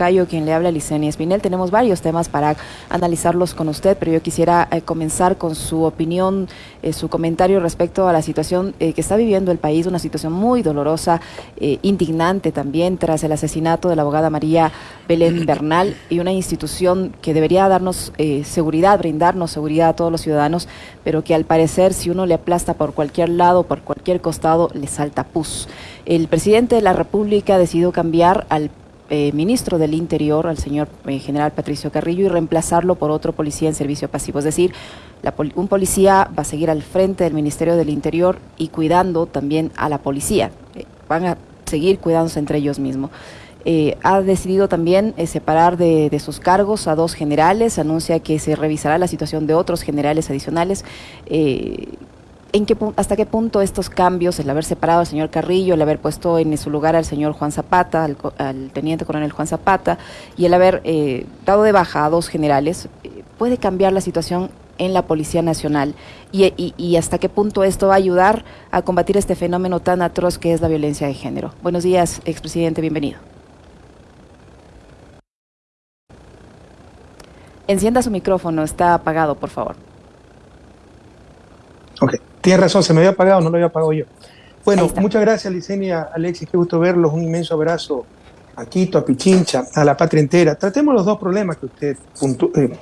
Cayo, quien le habla a Licenia Espinel. Tenemos varios temas para analizarlos con usted, pero yo quisiera eh, comenzar con su opinión, eh, su comentario respecto a la situación eh, que está viviendo el país, una situación muy dolorosa, indignante también, tras el asesinato de la abogada María Belén Bernal y una institución que debería darnos seguridad, brindarnos seguridad a todos los ciudadanos, pero que al parecer si uno le aplasta por cualquier lado, por cualquier costado, le salta pus. El presidente de la República decidió cambiar al eh, ministro del Interior, al señor eh, general Patricio Carrillo, y reemplazarlo por otro policía en servicio pasivo. Es decir, un policía va a seguir al frente del Ministerio del Interior y cuidando también a la policía. Eh, van a seguir cuidándose entre ellos mismos. ha decidido también separar de, de, sus cargos a dos generales, anuncia que se revisará la situación de otros generales adicionales ¿En qué, ¿Hasta qué punto estos cambios, el haber separado al señor Carrillo, el haber puesto en su lugar al señor Juan Zapata, al, teniente coronel Juan Zapata, y el haber eh, dado de baja a dos generales, eh, puede cambiar la situación en la Policía Nacional? Y, hasta qué punto esto va a ayudar a combatir este fenómeno tan atroz que es la violencia de género? Buenos días, expresidente, bienvenido. Encienda su micrófono, está apagado, por favor. Ok. Tienes razón, se me había apagado, no lo había apagado yo. Bueno, muchas gracias, Licenia, Alexis, qué gusto verlos. Un inmenso abrazo a Quito, a Pichincha, a la patria entera. Tratemos los dos problemas que usted, eh,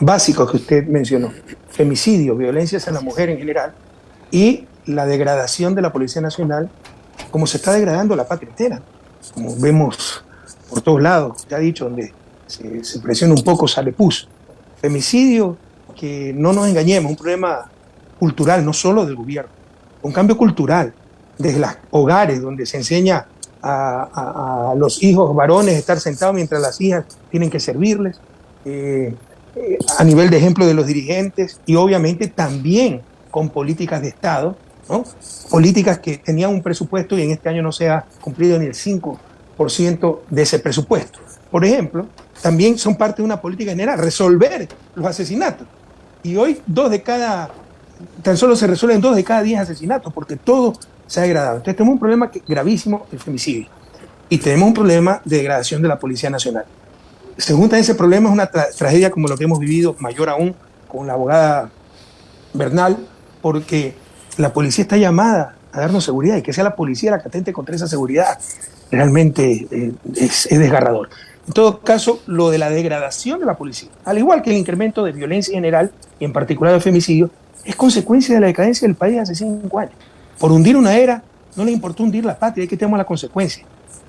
básicos que usted mencionó: femicidio, violencia hacia la mujer en general y la degradación de la Policía Nacional, como se está degradando la patria entera. Como vemos por todos lados, ya dicho, donde se, se presiona un poco, sale pus. Femicidio, que no nos engañemos, un problema cultural, no solo del gobierno, un cambio cultural, desde los hogares donde se enseña a, los hijos varones estar sentados mientras las hijas tienen que servirles, eh, eh, a nivel de ejemplo de los dirigentes y obviamente también con políticas de Estado, políticas que tenían un presupuesto y en este año no se ha cumplido ni el 5% de ese presupuesto. Por ejemplo, también son parte de una política general, resolver los asesinatos. Y hoy dos de cada tan solo se resuelven dos de cada diez asesinatos, porque todo se ha degradado. Entonces tenemos un problema gravísimo, el femicidio, y tenemos un problema de degradación de la Policía Nacional. Se junta ese problema, es una tragedia como lo que hemos vivido, mayor aún, con la abogada Bernal, porque la policía está llamada a darnos seguridad y que sea la policía la que atente contra esa seguridad realmente eh, es desgarrador. En todo caso, lo de la degradación de la policía, al igual que el incremento de violencia en general y en particular de femicidio, es consecuencia de la decadencia del país hace cinco años. Por hundir una era, no le importó hundir la patria, hay que tener la consecuencia.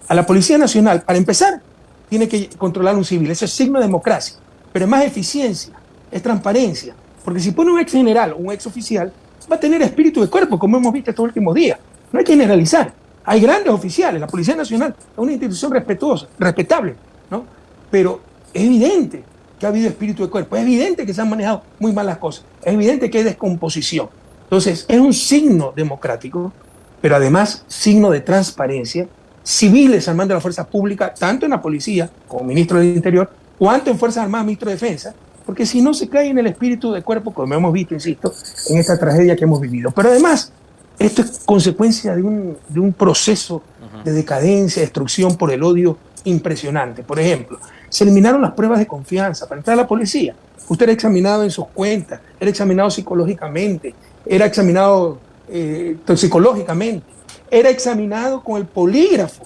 A la Policía Nacional, para empezar, tiene que controlar un civil, eso es signo de democracia, pero es más eficiencia, es transparencia, porque si pone un ex general o un ex oficial, va a tener espíritu de cuerpo, como hemos visto estos últimos días. No hay que generalizar. Hay grandes oficiales, la Policía Nacional es una institución respetuosa, respetable, ¿no? Pero es evidente que ha habido espíritu de cuerpo. Es evidente que se han manejado muy mal las cosas. Es evidente que hay descomposición. Entonces, es un signo democrático, pero además signo de transparencia. Civiles al mando de la fuerza pública, tanto en la policía como ministro del Interior, cuanto en Fuerzas Armadas, ministro de Defensa, porque si no se cae en el espíritu de cuerpo, como hemos visto, insisto, en esta tragedia que hemos vivido. Pero además, esto es consecuencia de un, de un proceso de decadencia, destrucción por el odio impresionante. Por ejemplo, se eliminaron las pruebas de confianza para entrar a la policía. Usted era examinado en sus cuentas, era examinado psicológicamente, era examinado eh, toxicológicamente, era examinado con el polígrafo.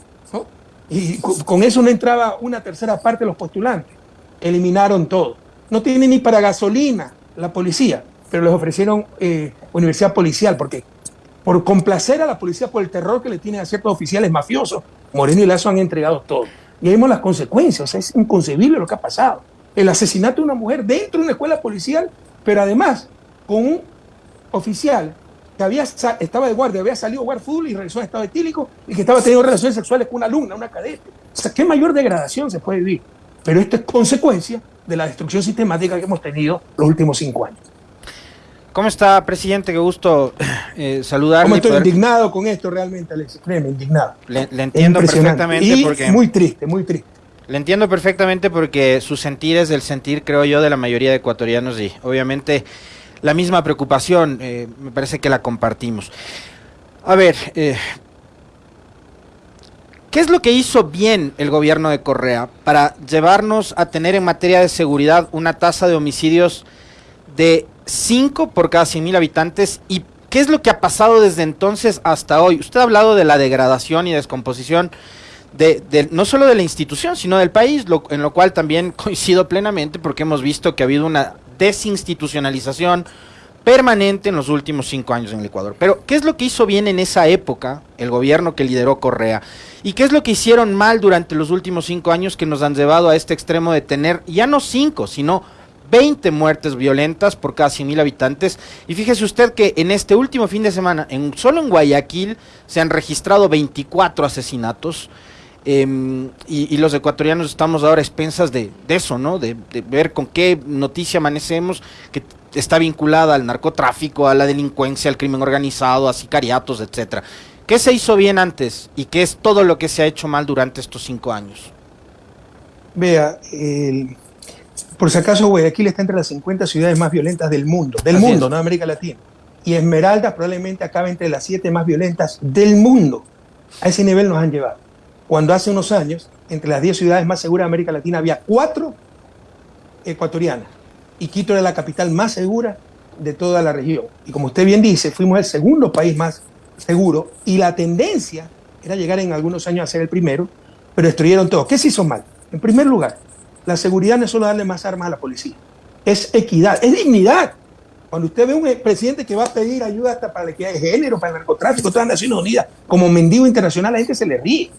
Y con eso no entraba una tercera parte de los postulantes. Eliminaron todo. No tiene ni para gasolina la policía, pero les ofrecieron eh, universidad policial, porque por complacer a la policía por el terror que le tienen a ciertos oficiales mafiosos, Moreno y Lazo han entregado todo. Y vemos las consecuencias, es inconcebible lo que ha pasado. El asesinato de una mujer dentro de una escuela policial, pero además con un oficial que había, estaba de guardia, había salido a jugar fútbol y regresó a estado etílico y que estaba teniendo relaciones sexuales con una alumna, una cadete. O sea, ¿qué mayor degradación se puede vivir? Pero esto es consecuencia de la destrucción sistemática que hemos tenido los últimos cinco años. ¿Cómo está, presidente? Qué gusto eh, saludarle. ¿Cómo estoy indignado con esto realmente, Alex? Créeme, indignado. Le, entiendo perfectamente y porque... Muy triste, muy triste. Le entiendo perfectamente porque su sentir es el sentir, creo yo, de la mayoría de ecuatorianos y obviamente la misma preocupación, eh, me parece que la compartimos. A ver, eh, ¿Qué es lo que hizo bien el gobierno de Correa para llevarnos a tener en materia de seguridad una tasa de homicidios de 5 por cada 100 mil habitantes? ¿Y qué es lo que ha pasado desde entonces hasta hoy? Usted ha hablado de la degradación y descomposición de, no solo de la institución, sino del país, en lo cual también coincido plenamente porque hemos visto que ha habido una desinstitucionalización permanente en los últimos cinco años en el Ecuador. Pero, ¿qué es lo que hizo bien en esa época el gobierno que lideró Correa? ¿Y qué es lo que hicieron mal durante los últimos cinco años que nos han llevado a este extremo de tener ya no cinco, sino 20 muertes violentas por cada 100 mil habitantes. Y fíjese usted que en este último fin de semana, en, solo en Guayaquil, se han registrado 24 asesinatos. Em, y, los ecuatorianos estamos ahora expensas de, eso, ¿no? De, de, ver con qué noticia amanecemos, que está vinculada al narcotráfico, a la delincuencia, al crimen organizado, a sicariatos, etcétera. ¿Qué se hizo bien antes y qué es todo lo que se ha hecho mal durante estos cinco años? Vea, por si acaso Guayaquil está entre las 50 ciudades más violentas del mundo, del mundo, no de América Latina. Y Esmeralda probablemente acaba entre las siete más violentas del mundo. A ese nivel nos han llevado. Cuando hace unos años, entre las 10 ciudades más seguras de América Latina, había cuatro ecuatorianas y Quito era la capital más segura de toda la región. Y como usted bien dice, fuimos el segundo país más seguro y la tendencia era llegar en algunos años a ser el primero, pero destruyeron todo. ¿Qué se hizo mal? En primer lugar, la seguridad no es solo darle más armas a la policía, es equidad, es dignidad. Cuando usted ve un presidente que va a pedir ayuda hasta para la equidad de género, para el narcotráfico, todas las Naciones Unidas, como mendigo internacional, la gente se le ríe.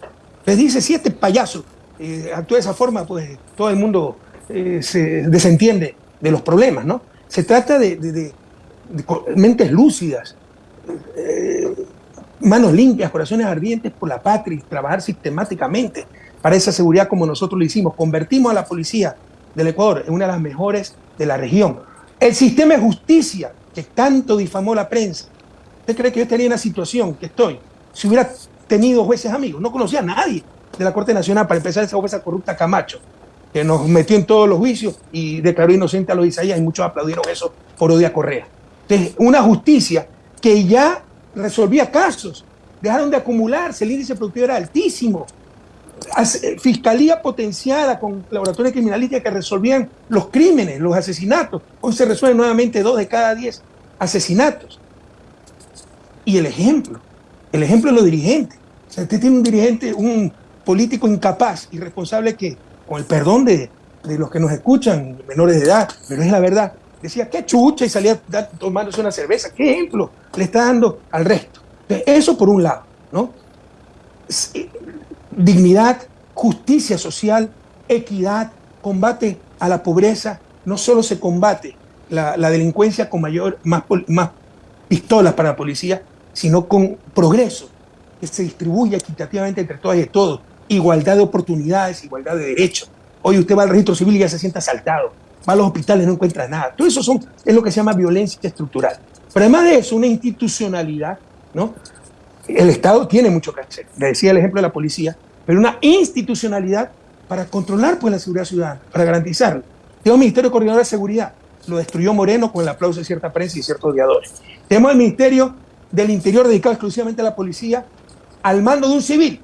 Les dice, si este payaso eh, actúa de esa forma, pues todo el mundo eh, se desentiende de los problemas, ¿no? Se trata de, mentes lúcidas, eh, manos limpias, corazones ardientes por la patria y trabajar sistemáticamente para esa seguridad como nosotros lo hicimos. Convertimos a la policía del Ecuador en una de las mejores de la región. El sistema de justicia que tanto difamó la prensa. ¿Usted cree que yo estaría en la situación que estoy si hubiera tenido jueces amigos? No conocía a nadie de la Corte Nacional para empezar esa jueza corrupta Camacho que nos metió en todos los juicios y declaró inocente a los Isaías y muchos aplaudieron eso por odia Correa. Entonces, una justicia que ya resolvía casos, dejaron de acumularse, el índice productivo era altísimo. Eh, fiscalía potenciada con laboratorios criminalísticos que resolvían los crímenes, los asesinatos. Hoy se resuelven nuevamente dos de cada diez asesinatos. Y el ejemplo, el ejemplo de los dirigentes. O sea, usted tiene un dirigente, un político incapaz, irresponsable que con el perdón de, los que nos escuchan, menores de edad, pero es la verdad, decía, qué chucha, y salía tomándose una cerveza. ¿Qué ejemplo le está dando al resto? eso por un lado, ¿no? Dignidad, justicia social, equidad, combate a la pobreza. No solo se combate la, delincuencia con mayor, más, pistolas para la policía, sino con progreso, que se distribuya equitativamente entre todas y todos igualdad de oportunidades, igualdad de derechos. Hoy usted va al registro civil y ya se siente asaltado. Va a los hospitales no encuentra nada. Todo eso es lo que se llama violencia estructural. Pero además de eso, una institucionalidad, ¿no? El Estado tiene mucho que hacer. Le decía el ejemplo de la policía, pero una institucionalidad para controlar pues, la seguridad ciudadana, para garantizarla. Tenemos un Ministerio Coordinador de Seguridad, lo destruyó Moreno con el aplauso de cierta prensa y ciertos odiadores. Tenemos el Ministerio del Interior dedicado exclusivamente a la policía, al mando de un civil,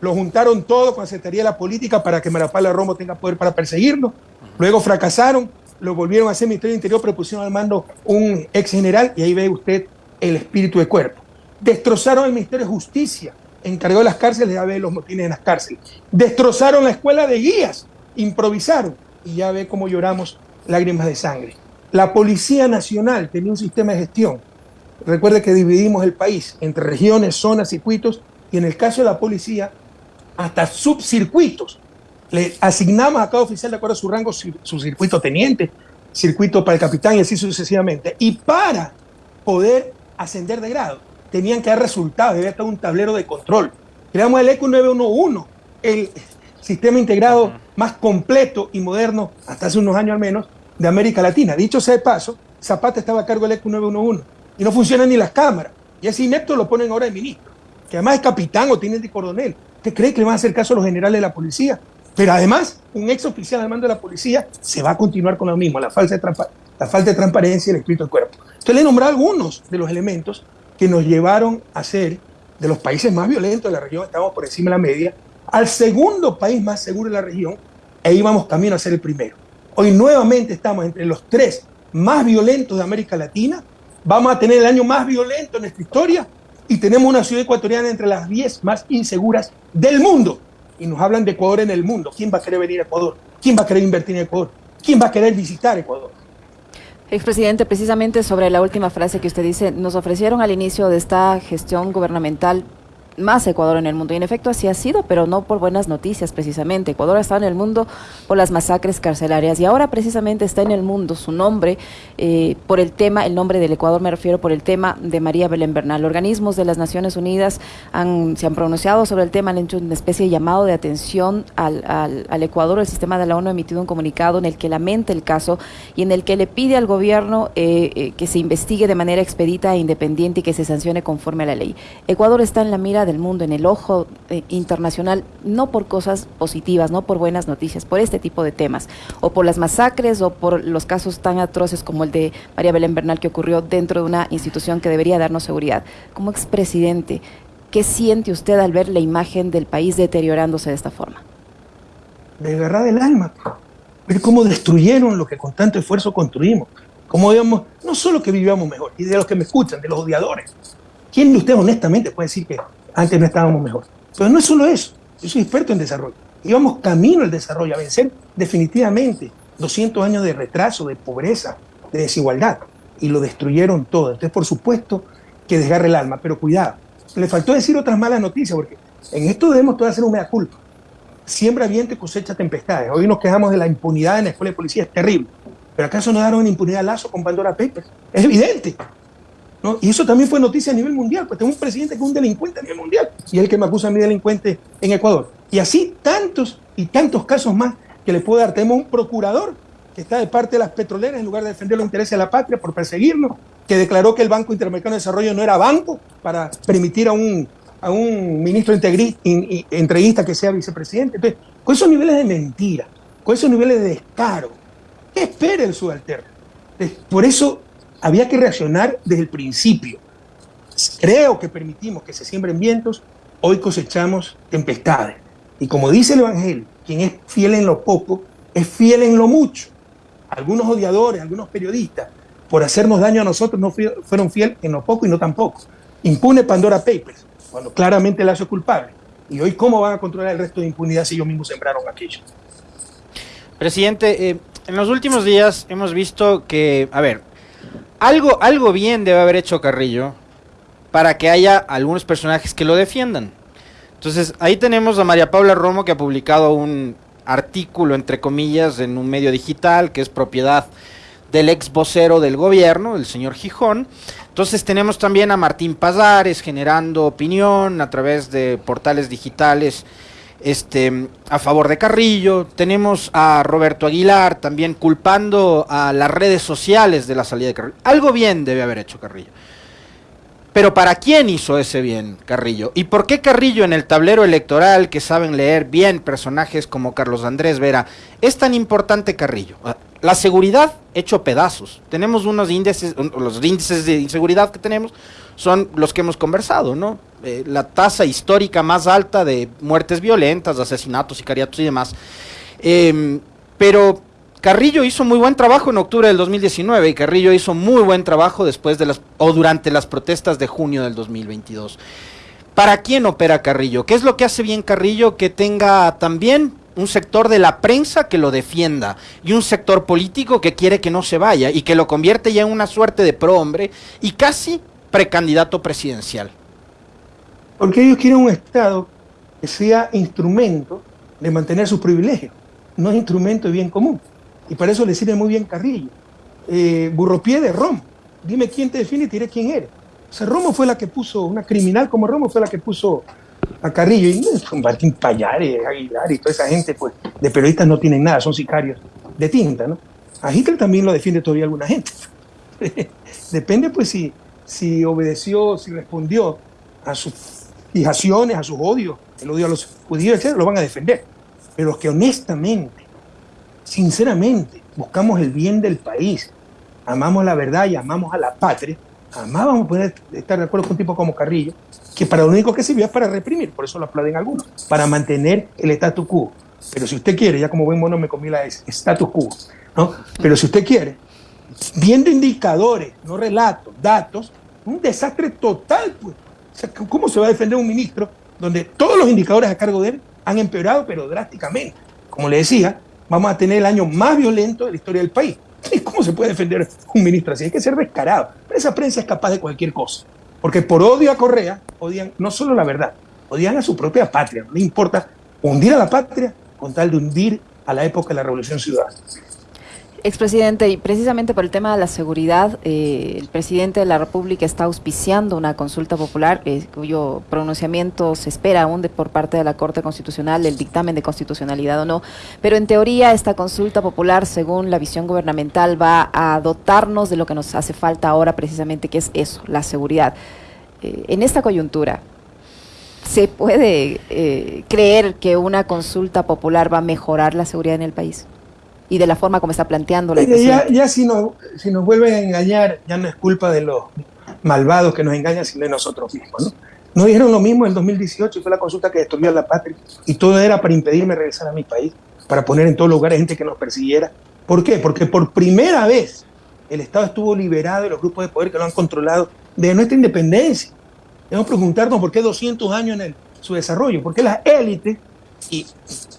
lo juntaron todo con la Secretaría de la Política para que Marapala Romo tenga poder para perseguirlo. Luego fracasaron, lo volvieron a hacer Ministerio del Interior, pero pusieron al mando un ex general y ahí ve usted el espíritu de cuerpo. Destrozaron el Ministerio de Justicia, encargó de las cárceles, ya ve los motines en las cárceles. Destrozaron la escuela de guías, improvisaron y ya ve cómo lloramos lágrimas de sangre. La Policía Nacional tenía un sistema de gestión. Recuerde que dividimos el país entre regiones, zonas, circuitos, y en el caso de la policía hasta subcircuitos. Le asignamos a cada oficial de acuerdo a su rango su, circuito teniente, circuito para el capitán y así sucesivamente. Y para poder ascender de grado, tenían que dar resultados, debía estar un tablero de control. Creamos el ECU 911, el sistema integrado más completo y moderno, hasta hace unos años al menos, de América Latina. Dicho sea de paso, Zapata estaba a cargo del ECU 911 y no funcionan ni las cámaras. Y ese inepto lo ponen ahora de ministro, que además es capitán o tiene de coronel. ¿Usted cree que le van a hacer caso a los generales de la policía? Pero además, un ex oficial al mando de la policía se va a continuar con lo mismo, la falta de, la falta de transparencia y el espíritu del cuerpo. Entonces le he nombrado algunos de los elementos que nos llevaron a ser de los países más violentos de la región, estamos por encima de la media, al segundo país más seguro de la región e íbamos camino a ser el primero. Hoy nuevamente estamos entre los tres más violentos de América Latina, vamos a tener el año más violento en nuestra historia y tenemos una ciudad ecuatoriana entre las 10 más inseguras del mundo. Y nos hablan de Ecuador en el mundo. ¿Quién va a querer venir a Ecuador? ¿Quién va a querer invertir en Ecuador? ¿Quién va a querer visitar Ecuador? Expresidente, precisamente sobre la última frase que usted dice, nos ofrecieron al inicio de esta gestión gubernamental más Ecuador en el mundo. Y en efecto así ha sido, pero no por buenas noticias precisamente. Ecuador está en el mundo por las masacres carcelarias y ahora precisamente está en el mundo su nombre eh, por el tema, el nombre del Ecuador me refiero por el tema de María Belén Bernal. Organismos de las Naciones Unidas han, se han pronunciado sobre el tema, han hecho una especie de llamado de atención al, al, Ecuador. El sistema de la ONU ha emitido un comunicado en el que lamenta el caso y en el que le pide al gobierno eh, eh, que se investigue de manera expedita e independiente y que se sancione conforme a la ley. Ecuador está en la mira del mundo, en el ojo eh, internacional, no por cosas positivas, no por buenas noticias, por este tipo de temas, o por las masacres o por los casos tan atroces como el de María Belén Bernal que ocurrió dentro de una institución que debería darnos seguridad. Como expresidente, ¿qué siente usted al ver la imagen del país deteriorándose de esta forma? Desgarrar el alma, ver cómo destruyeron lo que con tanto esfuerzo construimos, cómo digamos, no solo que vivíamos mejor, y de los que me escuchan, de los odiadores. ¿Quién de ustedes honestamente puede decir que antes no estábamos mejor. Pero no es solo eso, yo soy experto en desarrollo. Íbamos camino al desarrollo, a vencer definitivamente 200 años de retraso, de pobreza, de desigualdad, y lo destruyeron todo. Entonces, por supuesto que desgarre el alma, pero cuidado, le faltó decir otras malas noticias, porque en esto debemos todos hacer un mea culpa. Siembra viento y cosecha tempestades. Hoy nos quejamos de la impunidad en la escuela de policía, es terrible. ¿Pero acaso no daron impunidad a Lazo con Pandora Papers? Es evidente. Y eso también fue noticia a nivel mundial, pues tengo un presidente que es un delincuente a nivel mundial y es el que me acusa a mi delincuente en Ecuador. Y así tantos y tantos casos más que le puedo dar. Tenemos un procurador que está de parte de las petroleras en lugar de defender los intereses de la patria por perseguirnos, que declaró que el Banco Interamericano de Desarrollo no era banco para permitir a un, a un ministro entreguista que sea vicepresidente. Entonces, con esos niveles de mentira, con esos niveles de descaro, ¿qué espera el subalterno? Por eso había que reaccionar desde el principio. Creo que permitimos que se siembren vientos, hoy cosechamos tempestades. Y como dice el Evangelio, quien es fiel en lo poco, es fiel en lo mucho. Algunos odiadores, algunos periodistas, por hacernos daño a nosotros, no fueron fieles en lo poco y no tampoco. Impune Pandora Papers, cuando claramente el hace culpable. Y hoy, ¿cómo van a controlar el resto de impunidad si ellos mismos sembraron aquello? Presidente, eh, en los últimos días hemos visto que, a ver, algo, algo bien debe haber hecho Carrillo para que haya algunos personajes que lo defiendan. Entonces, ahí tenemos a María Paula Romo que ha publicado un artículo, entre comillas, en un medio digital que es propiedad del ex vocero del gobierno, el señor Gijón. Entonces tenemos también a Martín Pazares generando opinión a través de portales digitales este, a favor de Carrillo. Tenemos a Roberto Aguilar también culpando a las redes sociales de la salida de Carrillo. Algo bien debe haber hecho Carrillo. Pero ¿para quién hizo ese bien Carrillo? ¿Y por qué Carrillo en el tablero electoral, que saben leer bien personajes como Carlos Andrés Vera, es tan importante Carrillo? Ah, la seguridad hecho pedazos. Tenemos unos índices, los índices de inseguridad que tenemos son los que hemos conversado, ¿no? Eh, la tasa histórica más alta de muertes violentas, asesinatos, sicariatos y demás. Em, pero Carrillo hizo muy buen trabajo en octubre del 2019 y Carrillo hizo muy buen trabajo después de las o durante las protestas de junio del 2022. ¿Para quién opera Carrillo? ¿Qué es lo que hace bien Carrillo? Que tenga también un sector de la prensa que lo defienda y un sector político que quiere que no se vaya y que lo convierte ya en una suerte de prohombre y casi precandidato presidencial. Porque ellos quieren un Estado que sea instrumento de mantener sus privilegios, no es instrumento de bien común. Y para eso le sirve muy bien Carrillo. Eh, Burropié de Romo. Dime quién te define y te diré quién eres. O sea, Romo fue la que puso, una criminal como Romo fue la que puso a Carrillo. Y Martín Payares, Aguilar y toda esa gente, pues, de periodistas no tienen nada, son sicarios de tinta, ¿no? A Hitler también lo defiende todavía alguna gente. Depende, pues, si, si obedeció, si respondió a sus fijaciones, a sus odios, el odio a los judíos, etc., lo van a defender. Pero los que honestamente, sinceramente, buscamos el bien del país, amamos la verdad y amamos a la patria, Jamás vamos a poder estar de acuerdo con un tipo como Carrillo, que para lo único que sirvió es para reprimir, por eso lo aplauden algunos, para mantener el status quo. Pero si usted quiere, ya como buen mono me comí la S, status quo, ¿no? Pero si usted quiere, viendo indicadores, no relatos, datos, un desastre total, pues. ¿Cómo se va a defender un ministro donde todos los indicadores a cargo de él han empeorado, pero drásticamente? Como le decía, vamos a tener el año más violento de la historia del país. ¿Cómo se puede defender un ministro así? Hay que ser descarado. Pero esa prensa es capaz de cualquier cosa. Porque por odio a Correa, odian no solo la verdad, odian a su propia patria. No le importa hundir a la patria con tal de hundir a la época de la Revolución Ciudadana. Expresidente, y precisamente por el tema de la seguridad, eh, el presidente de la República está auspiciando una consulta popular eh, cuyo pronunciamiento se espera aún de, por parte de la Corte Constitucional, el dictamen de constitucionalidad o no. Pero en teoría esta consulta popular, según la visión gubernamental, va a dotarnos de lo que nos hace falta ahora precisamente, que es eso, la seguridad. Eh, en esta coyuntura, ¿se puede creer que una consulta popular va a mejorar la seguridad en el país? Y de la forma como está planteando la ya, ya si, nos, si nos vuelven a engañar, ya no es culpa de los malvados que nos engañan, sino de nosotros mismos. ¿no? Nos dijeron lo mismo en 2018, fue la consulta que destruyó a la patria, y todo era para impedirme regresar a mi país, para poner en todos lugares gente que nos persiguiera. ¿Por qué? Porque por primera vez el Estado estuvo liberado de los grupos de poder que lo han controlado de nuestra independencia. Debemos preguntarnos por qué 200 años en su desarrollo, por qué las élites y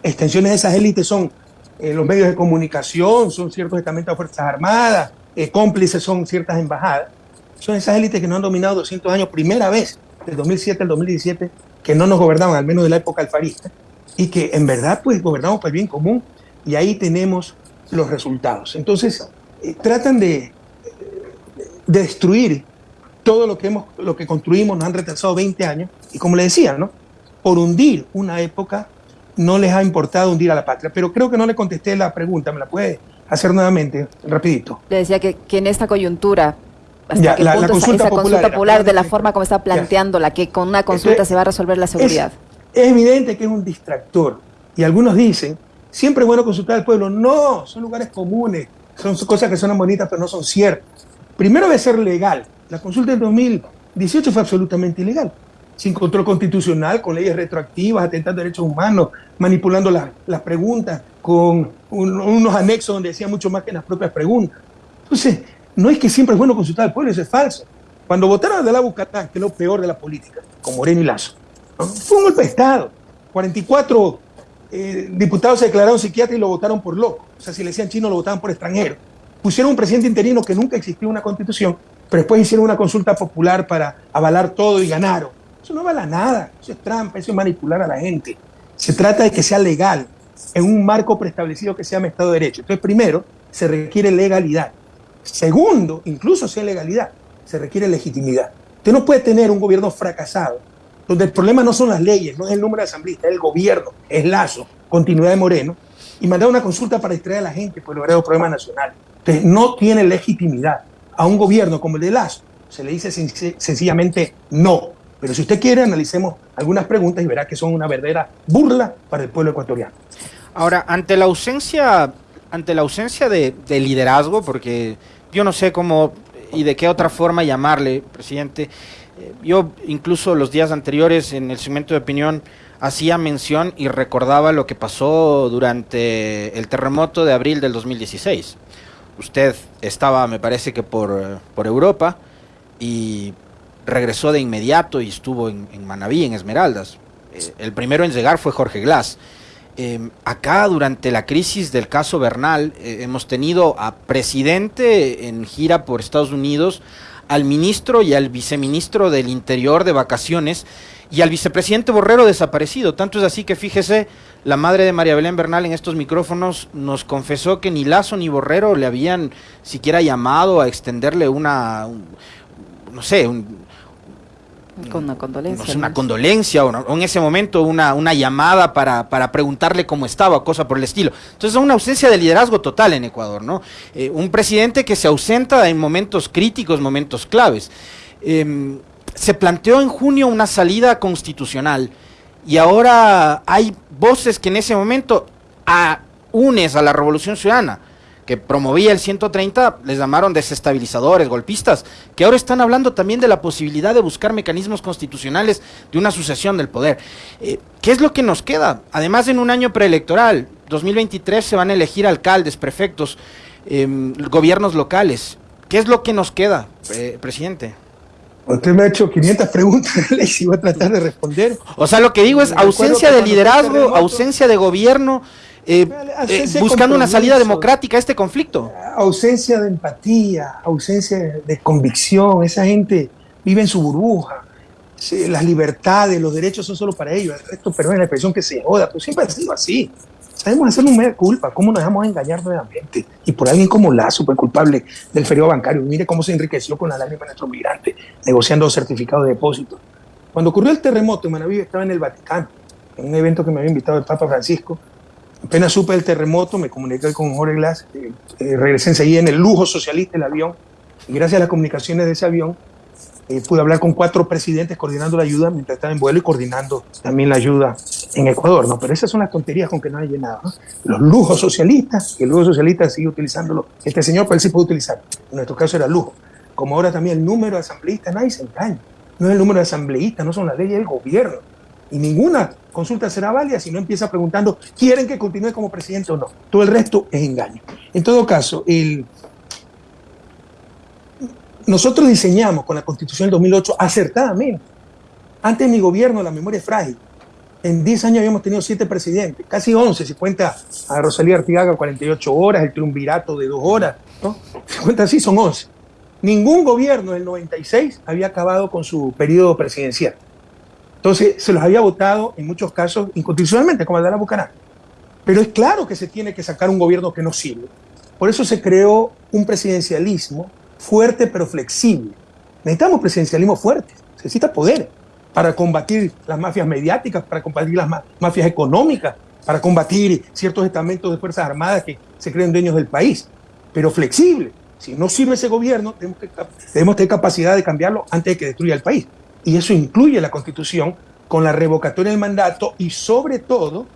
extensiones de esas élites son eh, los medios de comunicación, son ciertos estamentos de Fuerzas Armadas, eh, cómplices son ciertas embajadas. Son esas élites que nos han dominado 200 años, primera vez, del 2007 al 2017, que no nos gobernaban, al menos de la época alfarista, y que en verdad pues gobernamos para el bien común, y ahí tenemos los resultados. Entonces, eh, tratan de, de, destruir todo lo que, hemos, lo que construimos, nos han retrasado 20 años, y como le decía, ¿no? por hundir una época no les ha importado hundir a la patria. Pero creo que no le contesté la pregunta, ¿me la puede hacer nuevamente, rapidito? Le decía que, que en esta coyuntura, hasta la, consulta popular, de la forma como está planteándola, que con una consulta se va a resolver la seguridad. Es, evidente que es un distractor. Y algunos dicen, siempre es bueno consultar al pueblo. No, son lugares comunes, son cosas que son bonitas, pero no son ciertas. Primero debe ser legal. La consulta del 2018 fue absolutamente ilegal sin control constitucional, con leyes retroactivas, atentando derechos humanos, manipulando las preguntas, con unos anexos donde decía mucho más que las propias preguntas. Entonces, no es que siempre es bueno consultar al pueblo, eso es falso. Cuando votaron De la Bucatán, que es lo peor de la política, con Moreno y Lazo, fue un golpe de Estado. 44 eh, diputados se declararon psiquiatras y lo votaron por loco. O sea, si le decían chino, lo votaban por extranjero. Pusieron un presidente interino que nunca existió una constitución, pero después hicieron una consulta popular para avalar todo y ganaron. Eso no vale nada, eso es trampa, eso es manipular a la gente. Se trata de que sea legal, en un marco preestablecido que se llama Estado de Derecho. Entonces, primero, se requiere legalidad. Segundo, incluso sea legalidad, se requiere legitimidad. Usted no puede tener un gobierno fracasado, donde el problema no son las leyes, no es el número de asambleístas, es el gobierno, es Lazo, continuidad de Moreno, y mandar una consulta para distraer a la gente por lograr los problemas nacionales. Entonces, no tiene legitimidad. A un gobierno como el de Lazo se le dice sencillamente no. Pero si usted quiere, analicemos algunas preguntas y verá que son una verdadera burla para el pueblo ecuatoriano. Ahora, ante la ausencia, ante la ausencia de, liderazgo, porque yo no sé cómo y de qué otra forma llamarle, presidente, eh, yo incluso los días anteriores en el segmento de opinión hacía mención y recordaba lo que pasó durante el terremoto de abril del 2016. Usted estaba, me parece que por, por Europa, y regresó de inmediato y estuvo en, en Manabí, en Esmeraldas. Eh, el primero en llegar fue Jorge Glass. Em, acá, durante la crisis del caso Bernal, eh, hemos tenido a presidente en gira por Estados Unidos, al ministro y al viceministro del Interior de vacaciones y al vicepresidente Borrero desaparecido. Tanto es así que fíjese, la madre de María Belén Bernal en estos micrófonos nos confesó que ni Lazo ni Borrero le habían siquiera llamado a extenderle una, no sé, un, con una condolencia. una condolencia o, en ese momento una, una llamada para, para, preguntarle cómo estaba, cosa por el estilo. Entonces es una ausencia de liderazgo total en Ecuador, ¿no? Eh, un presidente que se ausenta en momentos críticos, momentos claves. Em, se planteó en junio una salida constitucional y ahora hay voces que en ese momento a, unes a la Revolución Ciudadana que promovía el 130, les llamaron desestabilizadores, golpistas, que ahora están hablando también de la posibilidad de buscar mecanismos constitucionales de una sucesión del poder. Eh, ¿Qué es lo que nos queda? Además, en un año preelectoral, 2023, se van a elegir alcaldes, prefectos, em, gobiernos locales. ¿Qué es lo que nos queda, eh, presidente? Usted me ha hecho 500 preguntas, y voy a tratar de responder. O sea, lo que digo es ausencia de liderazgo, ausencia de gobierno, eh, eh, buscando una salida democrática a este conflicto. Ausencia de empatía, ausencia de convicción. Esa gente vive en su burbuja. Las libertades, los derechos son solo para ellos. Esto, perdón la expresión que se joda, pero siempre ha sido así. Sabemos hacer un media culpa, cómo nos dejamos engañar nuevamente. Y por alguien como Lazo, pues culpable del feriado bancario. Mire cómo se enriqueció con la lágrima de nuestro migrante, negociando certificados de depósito. Cuando ocurrió el terremoto en Manaví, estaba en el Vaticano, en un evento que me había invitado el Papa Francisco. Apenas supe del terremoto, me comuniqué con Jorge Glass, eh, eh, regresé enseguida en el lujo socialista del avión, y gracias a las comunicaciones de ese avión, eh, pude hablar con cuatro presidentes coordinando la ayuda mientras estaba en vuelo y coordinando también la ayuda en Ecuador, ¿no? Pero esas son las tonterías con que no hay llenado, ¿no? Los lujos socialistas, el lujo socialista sigue utilizándolo. Este señor, pues él sí puede utilizar. En nuestro caso era lujo. Como ahora también el número de asambleístas, nadie se engaña. No es el número de asambleístas, no son las leyes del gobierno. Y ninguna consulta será válida si no empieza preguntando, ¿quieren que continúe como presidente o no? Todo el resto es engaño. En todo caso, nosotros diseñamos con la Constitución del 2008 acertadamente. Antes de mi gobierno, la memoria es frágil. En 10 años habíamos tenido 7 presidentes, casi 11, si cuenta a Rosalía Artigaga 48 horas, el triunvirato de 2 horas, ¿no? Si cuenta así, son 11. Ningún gobierno del 96 había acabado con su periodo presidencial. Entonces, se los había votado en muchos casos inconstitucionalmente, como el de la Bucaná. Pero es claro que se tiene que sacar un gobierno que no sirve. Por eso se creó un presidencialismo fuerte pero flexible. Necesitamos presidencialismo fuerte, se necesita poder para combatir las mafias mediáticas, para combatir las mafias económicas, para combatir ciertos estamentos de Fuerzas Armadas que se creen dueños del país, pero flexible. Si no sirve ese gobierno, tenemos, que, debemos tener capacidad de cambiarlo antes de que destruya el país. Y eso incluye la constitución con la revocatoria del mandato y sobre todo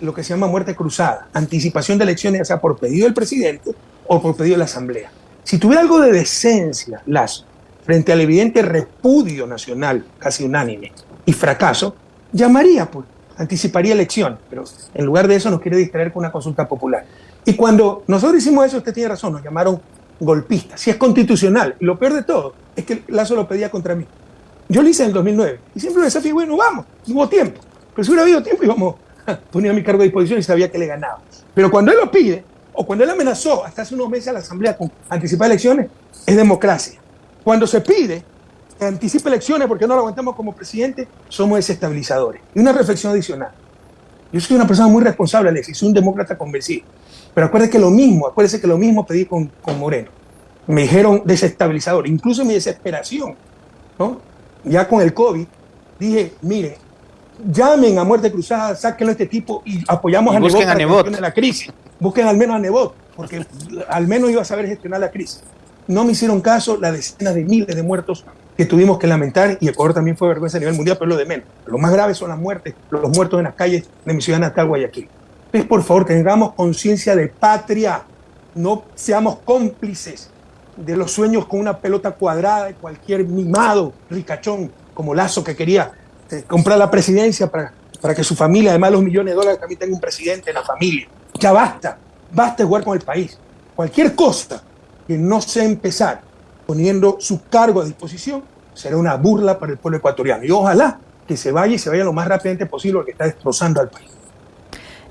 lo que se llama muerte cruzada, anticipación de elecciones, ya sea por pedido del presidente o por pedido de la Asamblea. Si tuviera algo de decencia, Lazo, frente al evidente repudio nacional, casi unánime, y fracaso, llamaría, pues, anticiparía elección, pero en lugar de eso nos quiere distraer con una consulta popular. Y cuando nosotros hicimos eso, usted tiene razón, nos llamaron golpistas, si es constitucional, lo peor de todo es que Lazo lo pedía contra mí. Yo lo hice en el 2009, y siempre me desafío, bueno, vamos, hubo tiempo, pero si hubiera habido tiempo íbamos, ponía mi cargo a disposición y sabía que le ganaba. Pero cuando él lo pide, o cuando él amenazó hasta hace unos meses a la Asamblea con anticipar elecciones, es democracia. Cuando se pide que anticipe elecciones porque no lo aguantamos como presidente, somos desestabilizadores. Y una reflexión adicional. Yo soy una persona muy responsable, Alexis, soy un demócrata convencido. Pero acuérdese que lo mismo, acuérdese que lo mismo pedí con, con Moreno. Me dijeron desestabilizador, incluso mi desesperación, ¿no? Ya con el COVID, dije, mire, llamen a muerte cruzada, sáquenlo a este tipo y apoyamos a Nebot para que la crisis. Busquen al menos a Nebot, porque al menos iba a saber gestionar la crisis. No me hicieron caso las decenas de miles de muertos que tuvimos que lamentar y Ecuador también fue vergüenza a nivel mundial, pero lo de menos. Lo más grave son las muertes, los muertos en las calles de mi ciudad natal, Guayaquil. Entonces, por favor, tengamos conciencia de patria, no seamos cómplices de los sueños con una pelota cuadrada de cualquier mimado ricachón como Lazo que quería este, comprar la presidencia para, para que su familia, además de los millones de dólares, también tenga un presidente en la familia. Ya basta, basta jugar con el país. Cualquier cosa que no sea empezar poniendo su cargo a disposición será una burla para el pueblo ecuatoriano. Y ojalá que se vaya y se vaya lo más rápidamente posible porque está destrozando al país.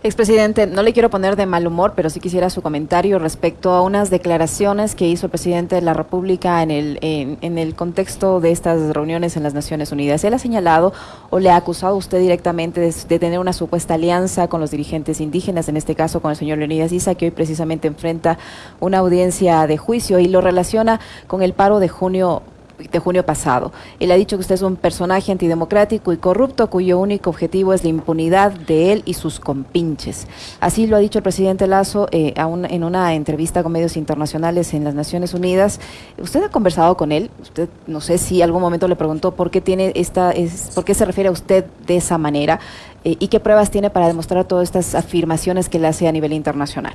Expresidente, no le quiero poner de mal humor, pero sí quisiera su comentario respecto a unas declaraciones que hizo el presidente de la República en el, en, el contexto de estas reuniones en las Naciones Unidas. Él ha señalado o le ha acusado a usted directamente de, tener una supuesta alianza con los dirigentes indígenas, en este caso con el señor Leonidas Isa, que hoy precisamente enfrenta una audiencia de juicio y lo relaciona con el paro de junio de junio pasado. Él ha dicho que usted es un personaje antidemocrático y corrupto cuyo único objetivo es la impunidad de él y sus compinches. Así lo ha dicho el presidente Lazo eh, en una entrevista con medios internacionales en las Naciones Unidas. ¿Usted ha conversado con él? Usted no sé si algún momento le preguntó por qué tiene esta, es, por qué se refiere a usted de esa manera eh, y qué pruebas tiene para demostrar todas estas afirmaciones que le hace a nivel internacional.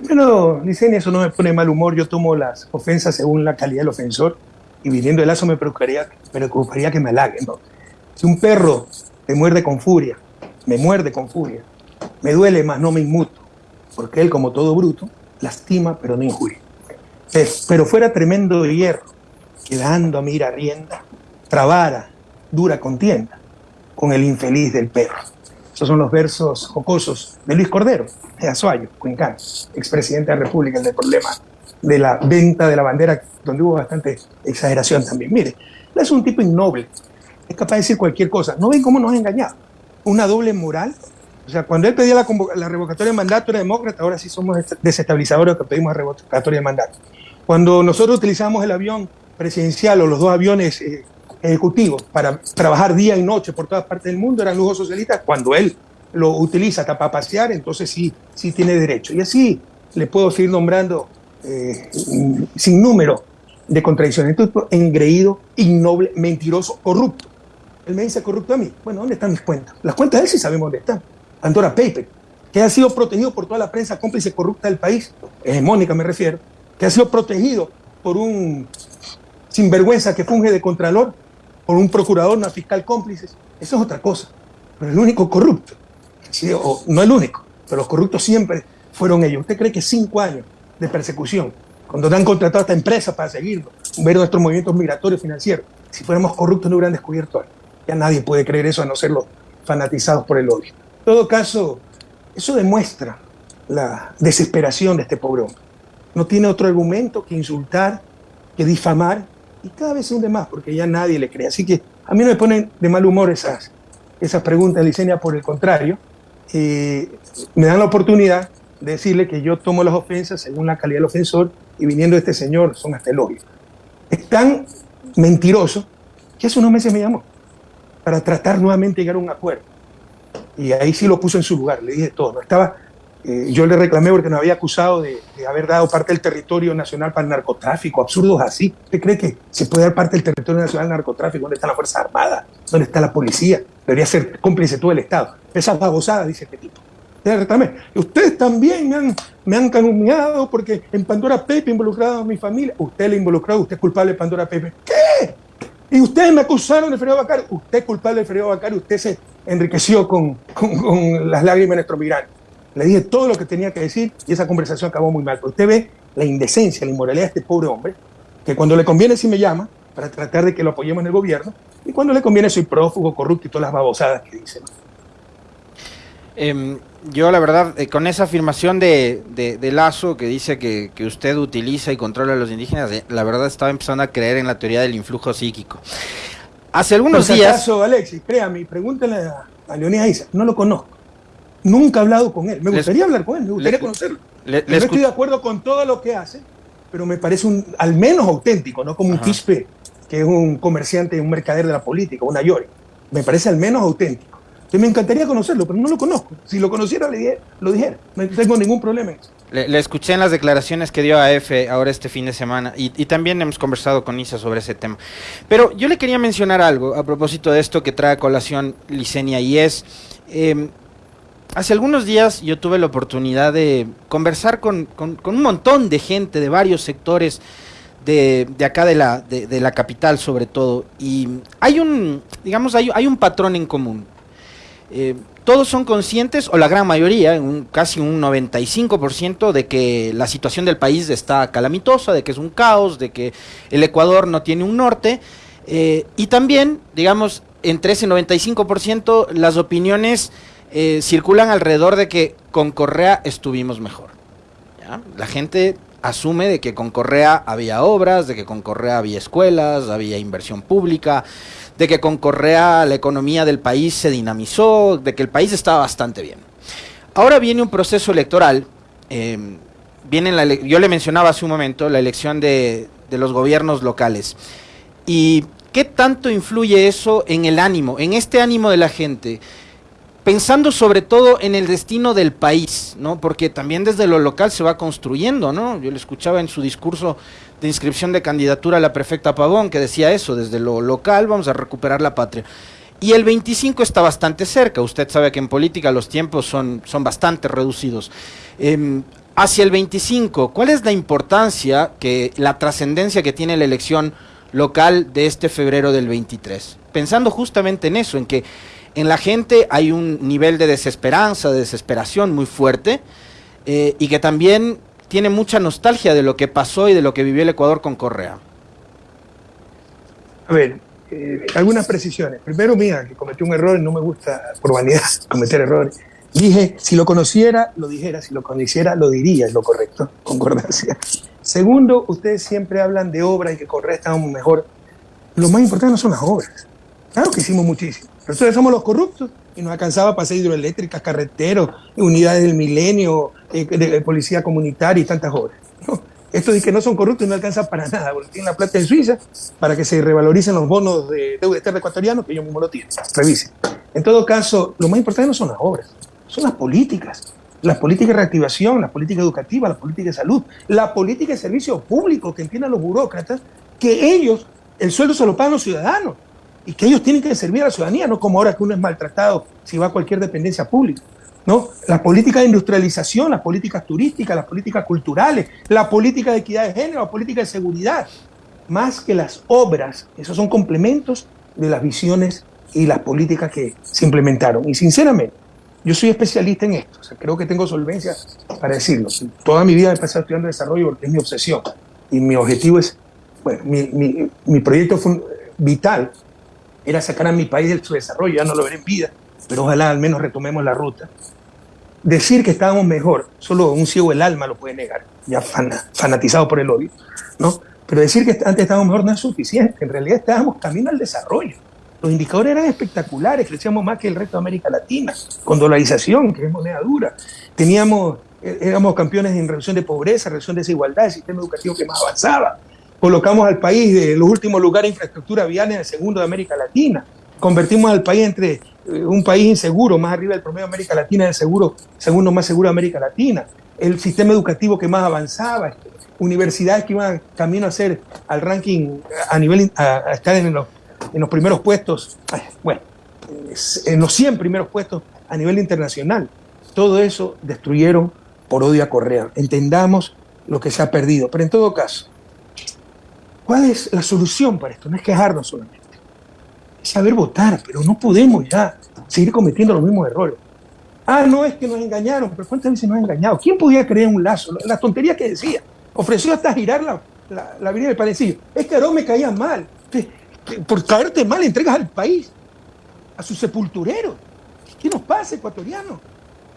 Bueno, dicen eso no me pone mal humor. Yo tomo las ofensas según la calidad del ofensor y viniendo el lazo me preocuparía, preocuparía que me halaguen. Si un perro te muerde con furia, me muerde con furia, me duele más, no me inmuto, porque él, como todo bruto, lastima pero no injuria. Pero fuera tremendo hierro, quedando a mira rienda, trabara, dura contienda, con el infeliz del perro. Esos son los versos jocosos de Luis Cordero, de Azuayo, Cuencán, expresidente de la República, el del problema de la venta de la bandera, donde hubo bastante exageración también. Mire, es un tipo innoble, es capaz de decir cualquier cosa. ¿No ven cómo nos ha engañado? Una doble moral. O sea, cuando él pedía la, la revocatoria de mandato era demócrata, ahora sí somos desestabilizadores que pedimos la revocatoria de mandato. Cuando nosotros utilizamos el avión presidencial o los dos aviones eh, ejecutivos para trabajar día y noche por todas partes del mundo, eran lujos socialistas. Cuando él lo utiliza para pasear, entonces sí, sí tiene derecho. Y así le puedo seguir nombrando eh, sin número de contradicciones. Entonces, engreído, innoble, mentiroso, corrupto. Él me dice corrupto a mí. Bueno, ¿dónde están mis cuentas? Las cuentas de él sí sabemos dónde están. Pandora Paper, que ha sido protegido por toda la prensa cómplice corrupta del país, hegemónica me refiero, que ha sido protegido por un sinvergüenza que funge de contralor, por un procurador, una fiscal cómplice. Eso es otra cosa. Pero el único corrupto, no el único, pero los corruptos siempre fueron ellos. ¿Usted cree que cinco años de persecución, cuando han contratado a esta empresa para seguirlo, ver nuestros movimientos migratorios financieros, si fuéramos corruptos no hubieran descubierto algo? Ya nadie puede creer eso a no ser los fanatizados por el odio. En todo caso, eso demuestra la desesperación de este pobre hombre. No tiene otro argumento que insultar, que difamar y cada vez se hunde más porque ya nadie le cree. Así que a mí no me ponen de mal humor esas, esas preguntas, Licenia, por el contrario, eh, me dan la oportunidad de decirle que yo tomo las ofensas según la calidad del ofensor y viniendo de este señor son hasta elogios. Es tan mentiroso que hace unos meses me llamó para tratar nuevamente de llegar a un acuerdo. Y ahí sí lo puso en su lugar, le dije todo. No estaba eh, yo le reclamé porque nos había acusado de, haber dado parte del territorio nacional para el narcotráfico, absurdos así. ¿Usted cree que se puede dar parte del territorio nacional al narcotráfico? ¿Dónde está la Fuerza Armada? ¿Dónde está la policía? Debería ser cómplice todo el Estado. Esas babosadas, dice este tipo. Ustedes también me han, me porque en Pandora Pepe involucrado a mi familia. Usted le involucrado, usted es culpable de Pandora Pepe. ¿Qué? Y ustedes me acusaron de Fredo Bacar. Usted es culpable de Fredo Bacar. Usted se enriqueció con, con las lágrimas de nuestro migrante. Le dije todo lo que tenía que decir y esa conversación acabó muy mal. Pero usted ve la indecencia, la inmoralidad de este pobre hombre, que cuando le conviene sí me llama para tratar de que lo apoyemos en el gobierno, y cuando le conviene soy prófugo, corrupto y todas las babosadas que dicen. Em, yo la verdad, eh, con esa afirmación de, Lazo que dice que, usted utiliza y controla a los indígenas, eh, la verdad estaba empezando a creer en la teoría del influjo psíquico. Hace algunos días... Acaso, Alexis, créame, pregúntale a, a Leonidas Isa, no lo conozco. Nunca he hablado con él. Me gustaría hablar con él, me gustaría conocerlo. no estoy de acuerdo con todo lo que hace, pero me parece un, al menos auténtico, no como un quispe que es un comerciante, un mercader de la política, una Yori. Me parece al menos auténtico. Entonces me encantaría conocerlo, pero no lo conozco. Si lo conociera, le lo dijera. No tengo ningún problema en eso. Le, escuché en las declaraciones que dio a EFE ahora este fin de semana y, también hemos conversado con Isa sobre ese tema. Pero yo le quería mencionar algo a propósito de esto que trae a colación Licenia y es... Em, hace algunos días yo tuve la oportunidad de conversar con, un montón de gente de varios sectores de, acá de la, de, la capital sobre todo. Y hay un, digamos, hay, hay un patrón en común. Eh, todos son conscientes, o la gran mayoría, un, casi un 95%, de que la situación del país está calamitosa, de que es un caos, de que el Ecuador no tiene un norte. Eh, y también, digamos, entre ese 95%, las opiniones eh, circulan alrededor de que con Correa estuvimos mejor. La gente asume de que con Correa había obras, de que con Correa había escuelas, había inversión pública, de que con Correa la economía del país se dinamizó, de que el país estaba bastante bien. Ahora viene un proceso electoral, em, viene yo le mencionaba hace un momento la elección de, de los gobiernos locales. ¿Y qué tanto influye eso en el ánimo, en este ánimo de la gente? Pensando sobre todo en el destino del país, ¿no? Porque también desde lo local se va construyendo, ¿no? Yo le escuchaba en su discurso de inscripción de candidatura a la prefecta Pavón que decía eso, desde lo local vamos a recuperar la patria. Y el 25 está bastante cerca, usted sabe que en política los tiempos son, son bastante reducidos. Em, hacia el 25, ¿cuál es la importancia, que la trascendencia que tiene la elección local de este febrero del 23? Pensando justamente en eso, en que en la gente hay un nivel de desesperanza, de desesperación muy fuerte, eh, y que también tiene mucha nostalgia de lo que pasó y de lo que vivió el Ecuador con Correa. A ver, eh, algunas precisiones. Primero, mira, que cometí un error y no me gusta por vanidad cometer errores. Dije, si lo conociera, lo dijera, si lo conociera, lo diría, es lo correcto, concordancia. Segundo, ustedes siempre hablan de obras y que Correa estaba mejor. Lo más importante no son las obras. Claro que hicimos muchísimo. Nosotros somos los corruptos y nos alcanzaba para hacer hidroeléctricas, carreteros, unidades del milenio, eh, de, policía comunitaria y tantas obras. Esto de que no son corruptos no alcanza para nada, porque tienen la plata en Suiza para que se revaloricen los bonos de deuda externa ecuatoriano, que yo mismo lo tienen. Revisen. En todo caso, lo más importante no son las obras, son las políticas. Las políticas de reactivación, las políticas educativas, las políticas de salud, la política de servicio público que entiendan los burócratas, que ellos, el sueldo se lo pagan los ciudadanos y que ellos tienen que servir a la ciudadanía, no como ahora que uno es maltratado si va a cualquier dependencia pública. ¿no? La política de industrialización, las políticas turísticas, las políticas culturales, la política de equidad de género, la política de seguridad, más que las obras, esos son complementos de las visiones y las políticas que se implementaron. Y sinceramente, yo soy especialista en esto, creo que tengo solvencia para decirlo. Toda mi vida he pasado estudiando desarrollo porque es mi obsesión y mi objetivo es, bueno, mi, mi proyecto fue vital era sacar a mi país del su desarrollo, ya no lo veré en vida, pero ojalá al menos retomemos la ruta. Decir que estábamos mejor, solo un ciego el alma lo puede negar, ya fanatizado por el odio, ¿no? Pero decir que antes estábamos mejor no es suficiente, en realidad estábamos camino al desarrollo. Los indicadores eran espectaculares, crecíamos más que el resto de América Latina, con dolarización, que es moneda dura. Teníamos, eh, éramos campeones en reducción de pobreza, reducción de desigualdad, el sistema educativo que más avanzaba. Colocamos al país de los últimos lugares de infraestructura vial en el segundo de América Latina. Convertimos al país entre eh, un país inseguro, más arriba del promedio de América Latina, el seguro, segundo más seguro de América Latina, el sistema educativo que más avanzaba, universidades que iban camino a ser al ranking a nivel, a, estar en los, en los primeros puestos, bueno, en los 100 primeros puestos a nivel internacional. Todo eso destruyeron por odio a Correa. Entendamos lo que se ha perdido. Pero en todo caso, ¿cuál es la solución para esto? No es quejarnos solamente saber votar, pero no podemos ya seguir cometiendo los mismos errores. Ah, no es que nos engañaron, pero ¿cuántas veces nos han engañado? ¿Quién podía creer un lazo? La tontería que decía. Ofreció hasta girar la, la, la avenida del Palecillo. Es que Aarón me caía mal. por caerte mal entregas al país, a su sepulturero. ¿Qué nos pasa, ecuatoriano?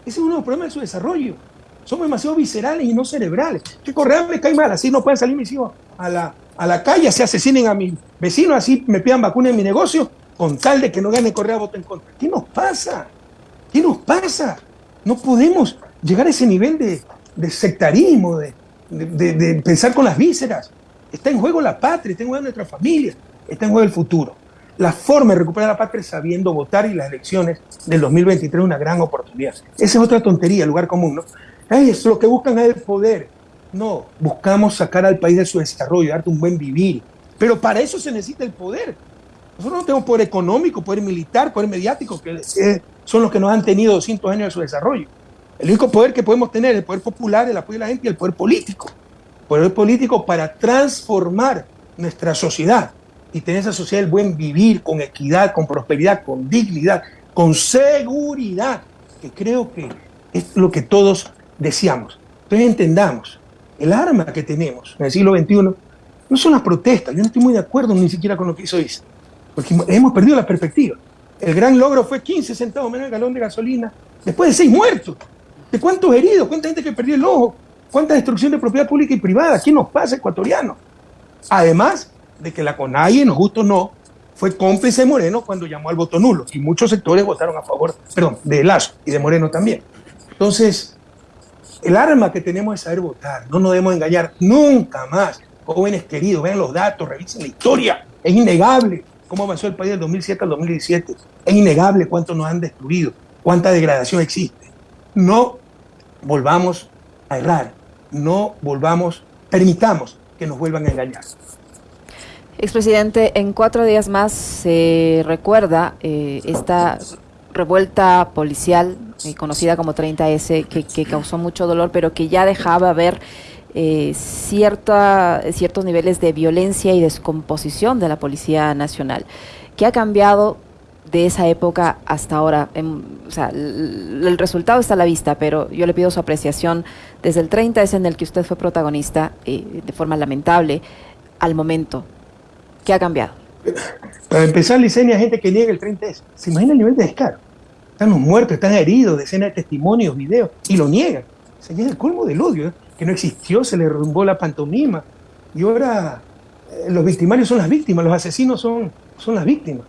Ese es uno de los problemas de su desarrollo. Somos demasiado viscerales y no cerebrales. Que Correa me cae mal, así no pueden salir mis hijos a la, a la calle, se asesinen a mis vecinos, así me pidan vacuna en mi negocio con tal de que no gane Correa voto en contra. ¿Qué nos pasa? ¿Qué nos pasa? No podemos llegar a ese nivel de, sectarismo, de, pensar con las vísceras. Está en juego la patria, está en juego nuestra familia, está en juego el futuro. La forma de recuperar la patria es sabiendo votar y las elecciones del 2023 es una gran oportunidad. Esa es otra tontería, lugar común, ¿no? Es lo que buscan es el poder. No, buscamos sacar al país de su desarrollo, darte un buen vivir. Pero para eso se necesita el poder. Nosotros no tenemos poder económico, poder militar, poder mediático, que son los que nos han tenido 200 años de su desarrollo. El único poder que podemos tener es el poder popular, el apoyo de la gente y el poder político. Poder político para transformar nuestra sociedad y tener esa sociedad del buen vivir, con equidad, con prosperidad, con dignidad, con seguridad, que creo que es lo que todos deseamos. Entonces entendamos, el arma que tenemos en el siglo XXI no son las protestas, yo no estoy muy de acuerdo ni siquiera con lo que hizo ISA porque hemos perdido la perspectiva. El gran logro fue 15 centavos menos el galón de gasolina, después de seis muertos. ¿De cuántos heridos? ¿Cuánta gente que perdió el ojo? ¿Cuánta destrucción de propiedad pública y privada? ¿Qué nos pasa, ecuatoriano? Además de que la CONAIE, nos gusto no, fue cómplice de Moreno cuando llamó al voto nulo. Y muchos sectores votaron a favor, perdón, de Lazo y de Moreno también. Entonces, el arma que tenemos es saber votar. No nos debemos engañar nunca más. Jóvenes queridos, vean los datos, revisen la historia. Es innegable cómo avanzó el país del 2007 al 2017. Es innegable cuánto nos han destruido, cuánta degradación existe. No volvamos a errar, no volvamos, permitamos que nos vuelvan a engañar. Expresidente, en cuatro días más se recuerda eh, esta revuelta policial eh, conocida como 30S, que, causó mucho dolor, pero que ya dejaba ver eh, cierta, ciertos niveles de violencia y descomposición de la Policía Nacional. ¿Qué ha cambiado de esa época hasta ahora? o sea, el, resultado está a la vista, pero yo le pido su apreciación desde el 30S en el que usted fue protagonista eh, de forma lamentable al momento. ¿Qué ha cambiado? Para empezar, Licenia, gente que niega el 30S. ¿Se imagina el nivel de descaro? Están los muertos, están heridos, decenas de testimonios, videos, y lo niegan. Se llega el colmo del odio, ¿eh? que no existió, se le rumbó la pantomima. Y ahora eh, los victimarios son las víctimas, los asesinos son, son las víctimas.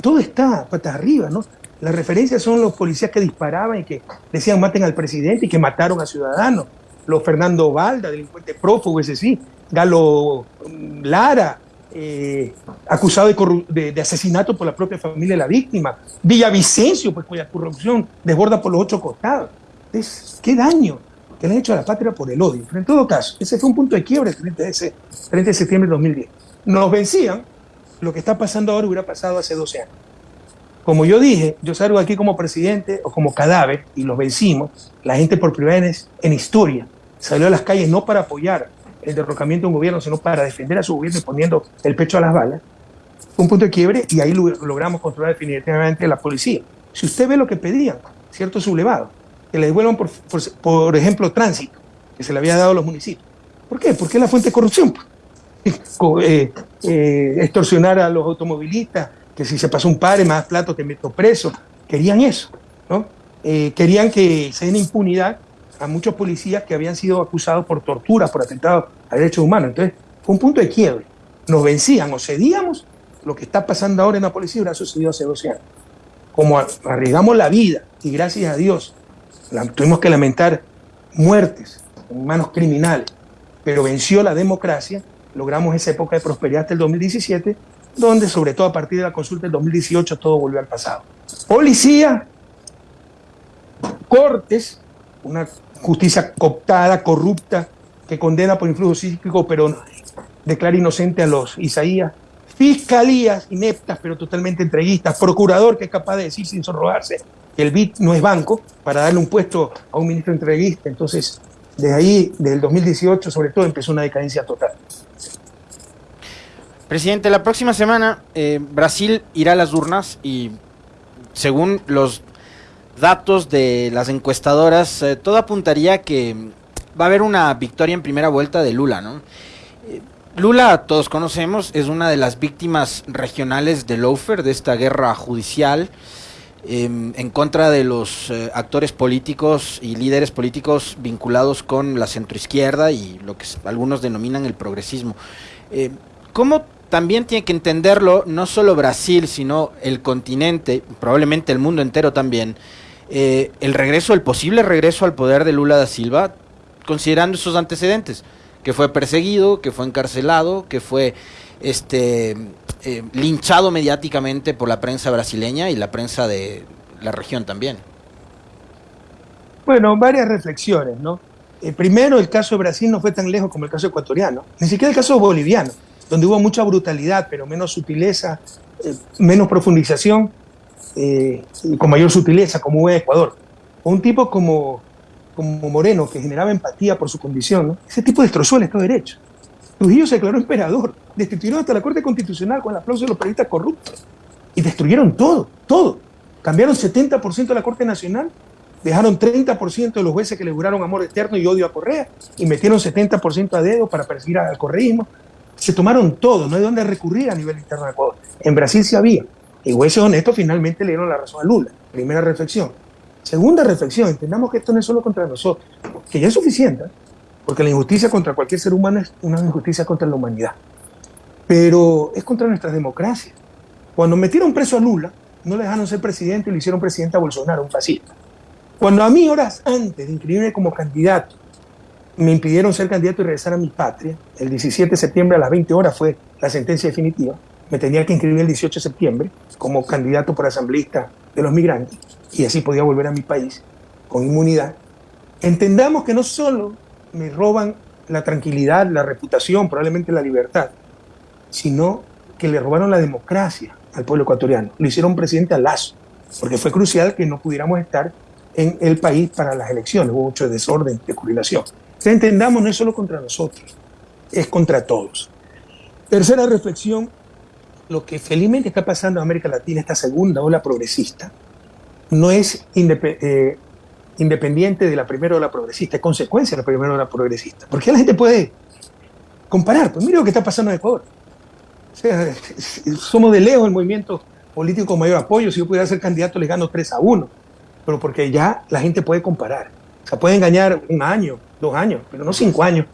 todo está patas arriba, ¿no? Las referencias son los policías que disparaban y que decían maten al presidente y que mataron a ciudadanos. Los Fernando Valda, delincuente prófugo, ese sí. Galo mm, Lara, eh, acusado de, asesinato por la propia familia de la víctima. Villavicencio, pues cuya corrupción desborda por los ocho costados. Es, ¿Qué daño que le han hecho a la patria por el odio? Pero en todo caso, ese fue un punto de quiebre el 30 de, 30 de septiembre de 2010. Nos vencían, lo que está pasando ahora hubiera pasado hace 12 años. Como yo dije, yo salgo aquí como presidente o como cadáver y los vencimos. La gente por primera vez en historia salió a las calles no para apoyar el derrocamiento de un gobierno, sino para defender a su gobierno y poniendo el pecho a las balas, un punto de quiebre y ahí logramos controlar definitivamente la policía. Si usted ve lo que pedían, ciertos sublevados, que le devuelvan, por, por, ejemplo, tránsito, que se le había dado a los municipios. ¿Por qué? Porque es la fuente de corrupción. Eh, eh, extorsionar a los automovilistas, que si se pasó un padre, más plato te meto preso. Querían eso, ¿no? Eh, querían que se den impunidad a muchos policías que habían sido acusados por tortura, por atentados a derechos humanos. Entonces, fue un punto de quiebre. Nos vencían o cedíamos, lo que está pasando ahora en la policía hubiera sucedido hace 12 años. Como arriesgamos la vida y gracias a Dios tuvimos que lamentar muertes en manos criminales, pero venció la democracia, logramos esa época de prosperidad hasta el 2017, donde sobre todo a partir de la consulta del 2018 todo volvió al pasado. Policía, cortes, una justicia cooptada, corrupta, que condena por influjo psíquico, pero declara inocente a los Isaías. Fiscalías ineptas, pero totalmente entreguistas. Procurador que es capaz de decir sin sonrojarse que el BIT no es banco para darle un puesto a un ministro entreguista. Entonces, desde ahí, desde el 2018, sobre todo, empezó una decadencia total. Presidente, la próxima semana eh, Brasil irá a las urnas y según los datos de las encuestadoras, eh, todo apuntaría que va a haber una victoria en primera vuelta de Lula. Eh, Lula, todos conocemos, es una de las víctimas regionales de Lofer, de esta guerra judicial em, en contra de los eh, actores políticos y líderes políticos vinculados con la centroizquierda y lo que algunos denominan el progresismo. ¿Cómo también tiene que entenderlo no solo Brasil, sino el continente, probablemente el mundo entero también? Eh, el regreso, el posible regreso al poder de Lula da Silva, considerando esos antecedentes, que fue perseguido, que fue encarcelado, que fue este eh, linchado mediáticamente por la prensa brasileña y la prensa de la región también. Bueno, varias reflexiones, ¿no? Eh, primero, el caso de Brasil no fue tan lejos como el caso ecuatoriano, ni siquiera el caso boliviano, donde hubo mucha brutalidad, pero menos sutileza, menos profundización eh, con mayor sutileza, como hubo en Ecuador. un tipo como, como Moreno, que generaba empatía por su condición, ese tipo destrozó el Estado de Derecho. Trujillo se declaró emperador, destituyeron hasta la Corte Constitucional con el aplauso de los periodistas corruptos y destruyeron todo, todo. Cambiaron 70% de la Corte Nacional, dejaron 30% de los jueces que le juraron amor eterno y odio a Correa y metieron 70% a dedo para perseguir al correísmo. Se tomaron todo, no hay dónde recurrir a nivel interno de Ecuador. En Brasil sí había. Y jueces honestos finalmente le dieron la razón a Lula. Primera reflexión. Segunda reflexión, entendamos que esto no es solo contra nosotros, que ya es suficiente, porque la injusticia contra cualquier ser humano es una injusticia contra la humanidad. Pero es contra nuestra democracia. Cuando metieron preso a Lula, no le dejaron ser presidente y le hicieron presidente a Bolsonaro, un fascista. Cuando a mí, horas antes de inscribirme como candidato, me impidieron ser candidato y regresar a mi patria, el 17 de septiembre a las 20 horas fue la sentencia definitiva, me tenía que inscribir el 18 de septiembre como candidato por asambleísta de los migrantes y así podía volver a mi país con inmunidad. Entendamos que no solo me roban la tranquilidad, la reputación, probablemente la libertad, sino que le robaron la democracia al pueblo ecuatoriano. Lo hicieron presidente a Lazo, porque fue crucial que no pudiéramos estar en el país para las elecciones. Hubo mucho desorden de correlación. Si entendamos, no es solo contra nosotros, es contra todos. Tercera reflexión, lo que felizmente está pasando en América Latina, esta segunda ola progresista, no es eh, independiente de la primera ola progresista, es consecuencia de la primera ola progresista. Porque la gente puede comparar, pues mira lo que está pasando en Ecuador. O sea, somos de lejos el movimiento político con mayor apoyo. Si yo pudiera ser candidato, le gano 3 a 1. Pero porque ya la gente puede comparar. O sea, puede engañar un año, dos años, pero no cinco años,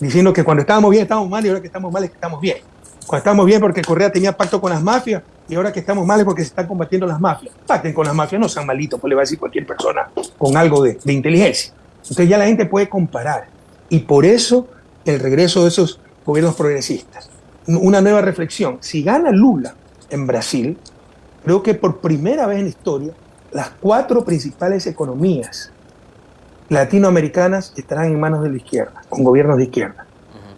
diciendo que cuando estábamos bien estamos mal y ahora que estamos mal es que estamos bien. Cuando estamos bien porque Correa tenía pacto con las mafias y ahora que estamos mal es porque se están combatiendo las mafias. Pacten con las mafias, no sean malitos, pues le va a decir cualquier persona con algo de, de inteligencia. Entonces ya la gente puede comparar. Y por eso el regreso de esos gobiernos progresistas. Una nueva reflexión. Si gana Lula en Brasil, creo que por primera vez en la historia, las cuatro principales economías latinoamericanas estarán en manos de la izquierda, con gobiernos de izquierda.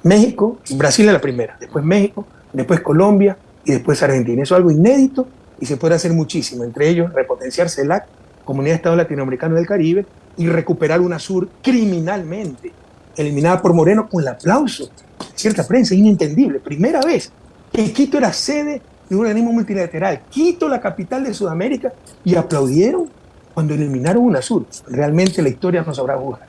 México, Brasil es la primera, después México, después Colombia y después Argentina. Eso es algo inédito y se puede hacer muchísimo, entre ellos repotenciar CELAC, Comunidad de Estados Latinoamericanos del Caribe, y recuperar una sur criminalmente, eliminada por Moreno con el aplauso de cierta prensa, inentendible. Primera vez que Quito era sede de un organismo multilateral. Quito, la capital de Sudamérica, y aplaudieron cuando eliminaron UNASUR. Realmente la historia no sabrá jugar.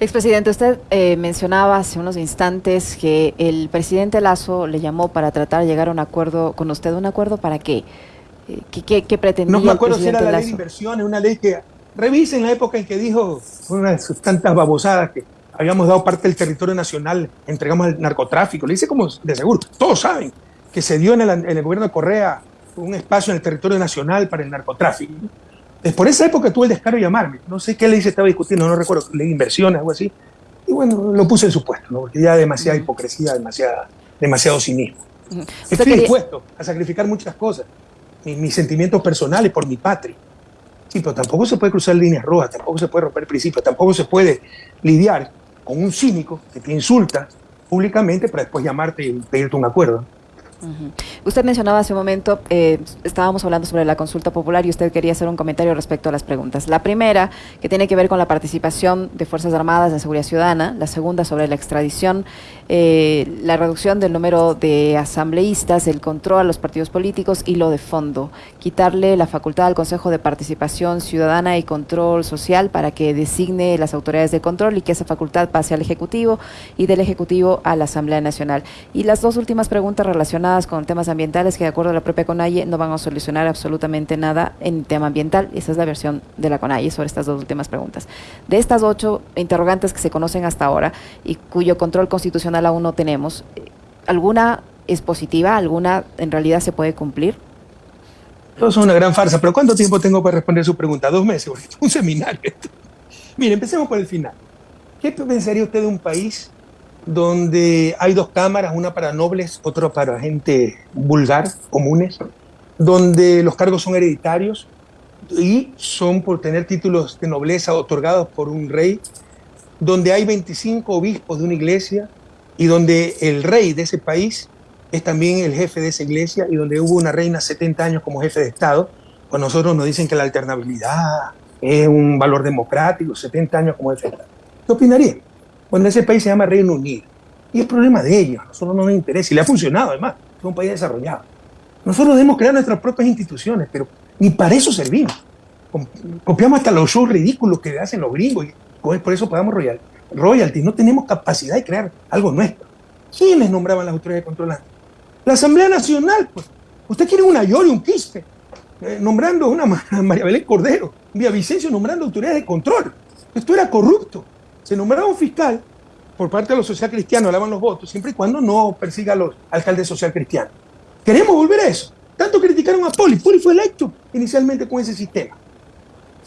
Expresidente, usted eh, mencionaba hace unos instantes que el presidente Lazo le llamó para tratar de llegar a un acuerdo con usted. ¿Un acuerdo para qué? Eh, ¿Qué, qué, pretendía No me acuerdo si era la ley de inversiones, una ley que revisen la época en que dijo una de sus tantas babosadas que habíamos dado parte del territorio nacional, entregamos al narcotráfico. Le dice como de seguro, todos saben que se dio en el, gobierno de Correa un espacio en el territorio nacional para el narcotráfico. Es por esa época tuve el descaro de llamarme. No sé qué ley se estaba discutiendo, no recuerdo, ley inversiones, algo así. Y bueno, lo puse en su puesto, ¿no? porque ya demasiada hipocresía, demasiada, demasiado cinismo. Estoy dispuesto a sacrificar muchas cosas, mis, mis, sentimientos personales por mi patria. Sí, pero tampoco se puede cruzar líneas rojas, tampoco se puede romper principios, tampoco se puede lidiar con un cínico que te insulta públicamente para después llamarte y pedirte un acuerdo. Usted mencionaba hace un momento, eh, estábamos hablando sobre la consulta popular y usted quería hacer un comentario respecto a las preguntas. La primera, que tiene que ver con la participación de Fuerzas Armadas de Seguridad Ciudadana. La segunda, sobre la extradición, eh, la reducción del número de asambleístas, el control a los partidos políticos y lo de fondo. Quitarle la facultad al Consejo de Participación Ciudadana y Control Social para que designe las autoridades de control y que esa facultad pase al Ejecutivo y del Ejecutivo a la Asamblea Nacional. Y las dos últimas preguntas relacionadas con temas ambientales que de acuerdo a la propia CONAIE no van a solucionar absolutamente nada en tema ambiental. Esa es la versión de la CONAIE sobre estas dos últimas preguntas. De estas ocho interrogantes que se conocen hasta ahora y cuyo control constitucional aún no tenemos, ¿alguna es positiva? ¿Alguna en realidad se puede cumplir? Eso es una gran farsa, pero ¿cuánto tiempo tengo para responder su pregunta? Dos meses, un seminario. Mire, empecemos por el final. ¿Qué pensaría usted de un país donde hay dos cámaras, una para nobles, otra para gente vulgar, comunes, donde los cargos son hereditarios y son por tener títulos de nobleza otorgados por un rey, donde hay 25 obispos de una iglesia y donde el rey de ese país es también el jefe de esa iglesia y donde hubo una reina 70 años como jefe de Estado, pues nosotros nos dicen que la alternabilidad es un valor democrático, 70 años como jefe de Estado. ¿Qué opinaría? Cuando ese país se llama Reino Unido. Y es problema de ellos, nosotros no nos interesa, y le ha funcionado además, es un país desarrollado. Nosotros debemos crear nuestras propias instituciones, pero ni para eso servimos. Copiamos hasta los shows ridículos que hacen los gringos, y por eso pagamos royalty. royalty. No tenemos capacidad de crear algo nuestro. ¿Quiénes nombraban las autoridades de control? La Asamblea Nacional, pues. Usted quiere una Yori, un Quispe, eh, nombrando una María Belén Cordero, un Vicencio nombrando autoridades de control. Esto era corrupto se nombraba un fiscal por parte de los social cristianos, daban los votos, siempre y cuando no persiga a los alcaldes social cristianos. Queremos volver a eso. Tanto criticaron a Poli. Poli fue electo inicialmente con ese sistema.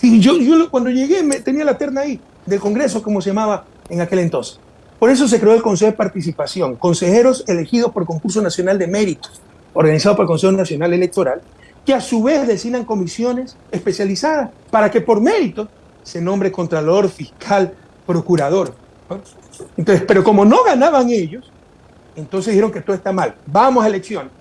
Yo, yo cuando llegué me, tenía la terna ahí del Congreso, como se llamaba en aquel entonces. Por eso se creó el Consejo de Participación, consejeros elegidos por concurso nacional de méritos, organizado por el Consejo Nacional Electoral, que a su vez designan comisiones especializadas para que por mérito se nombre contralor, fiscal, procurador. Entonces, pero como no ganaban ellos, entonces dijeron que todo está mal. Vamos a elecciones.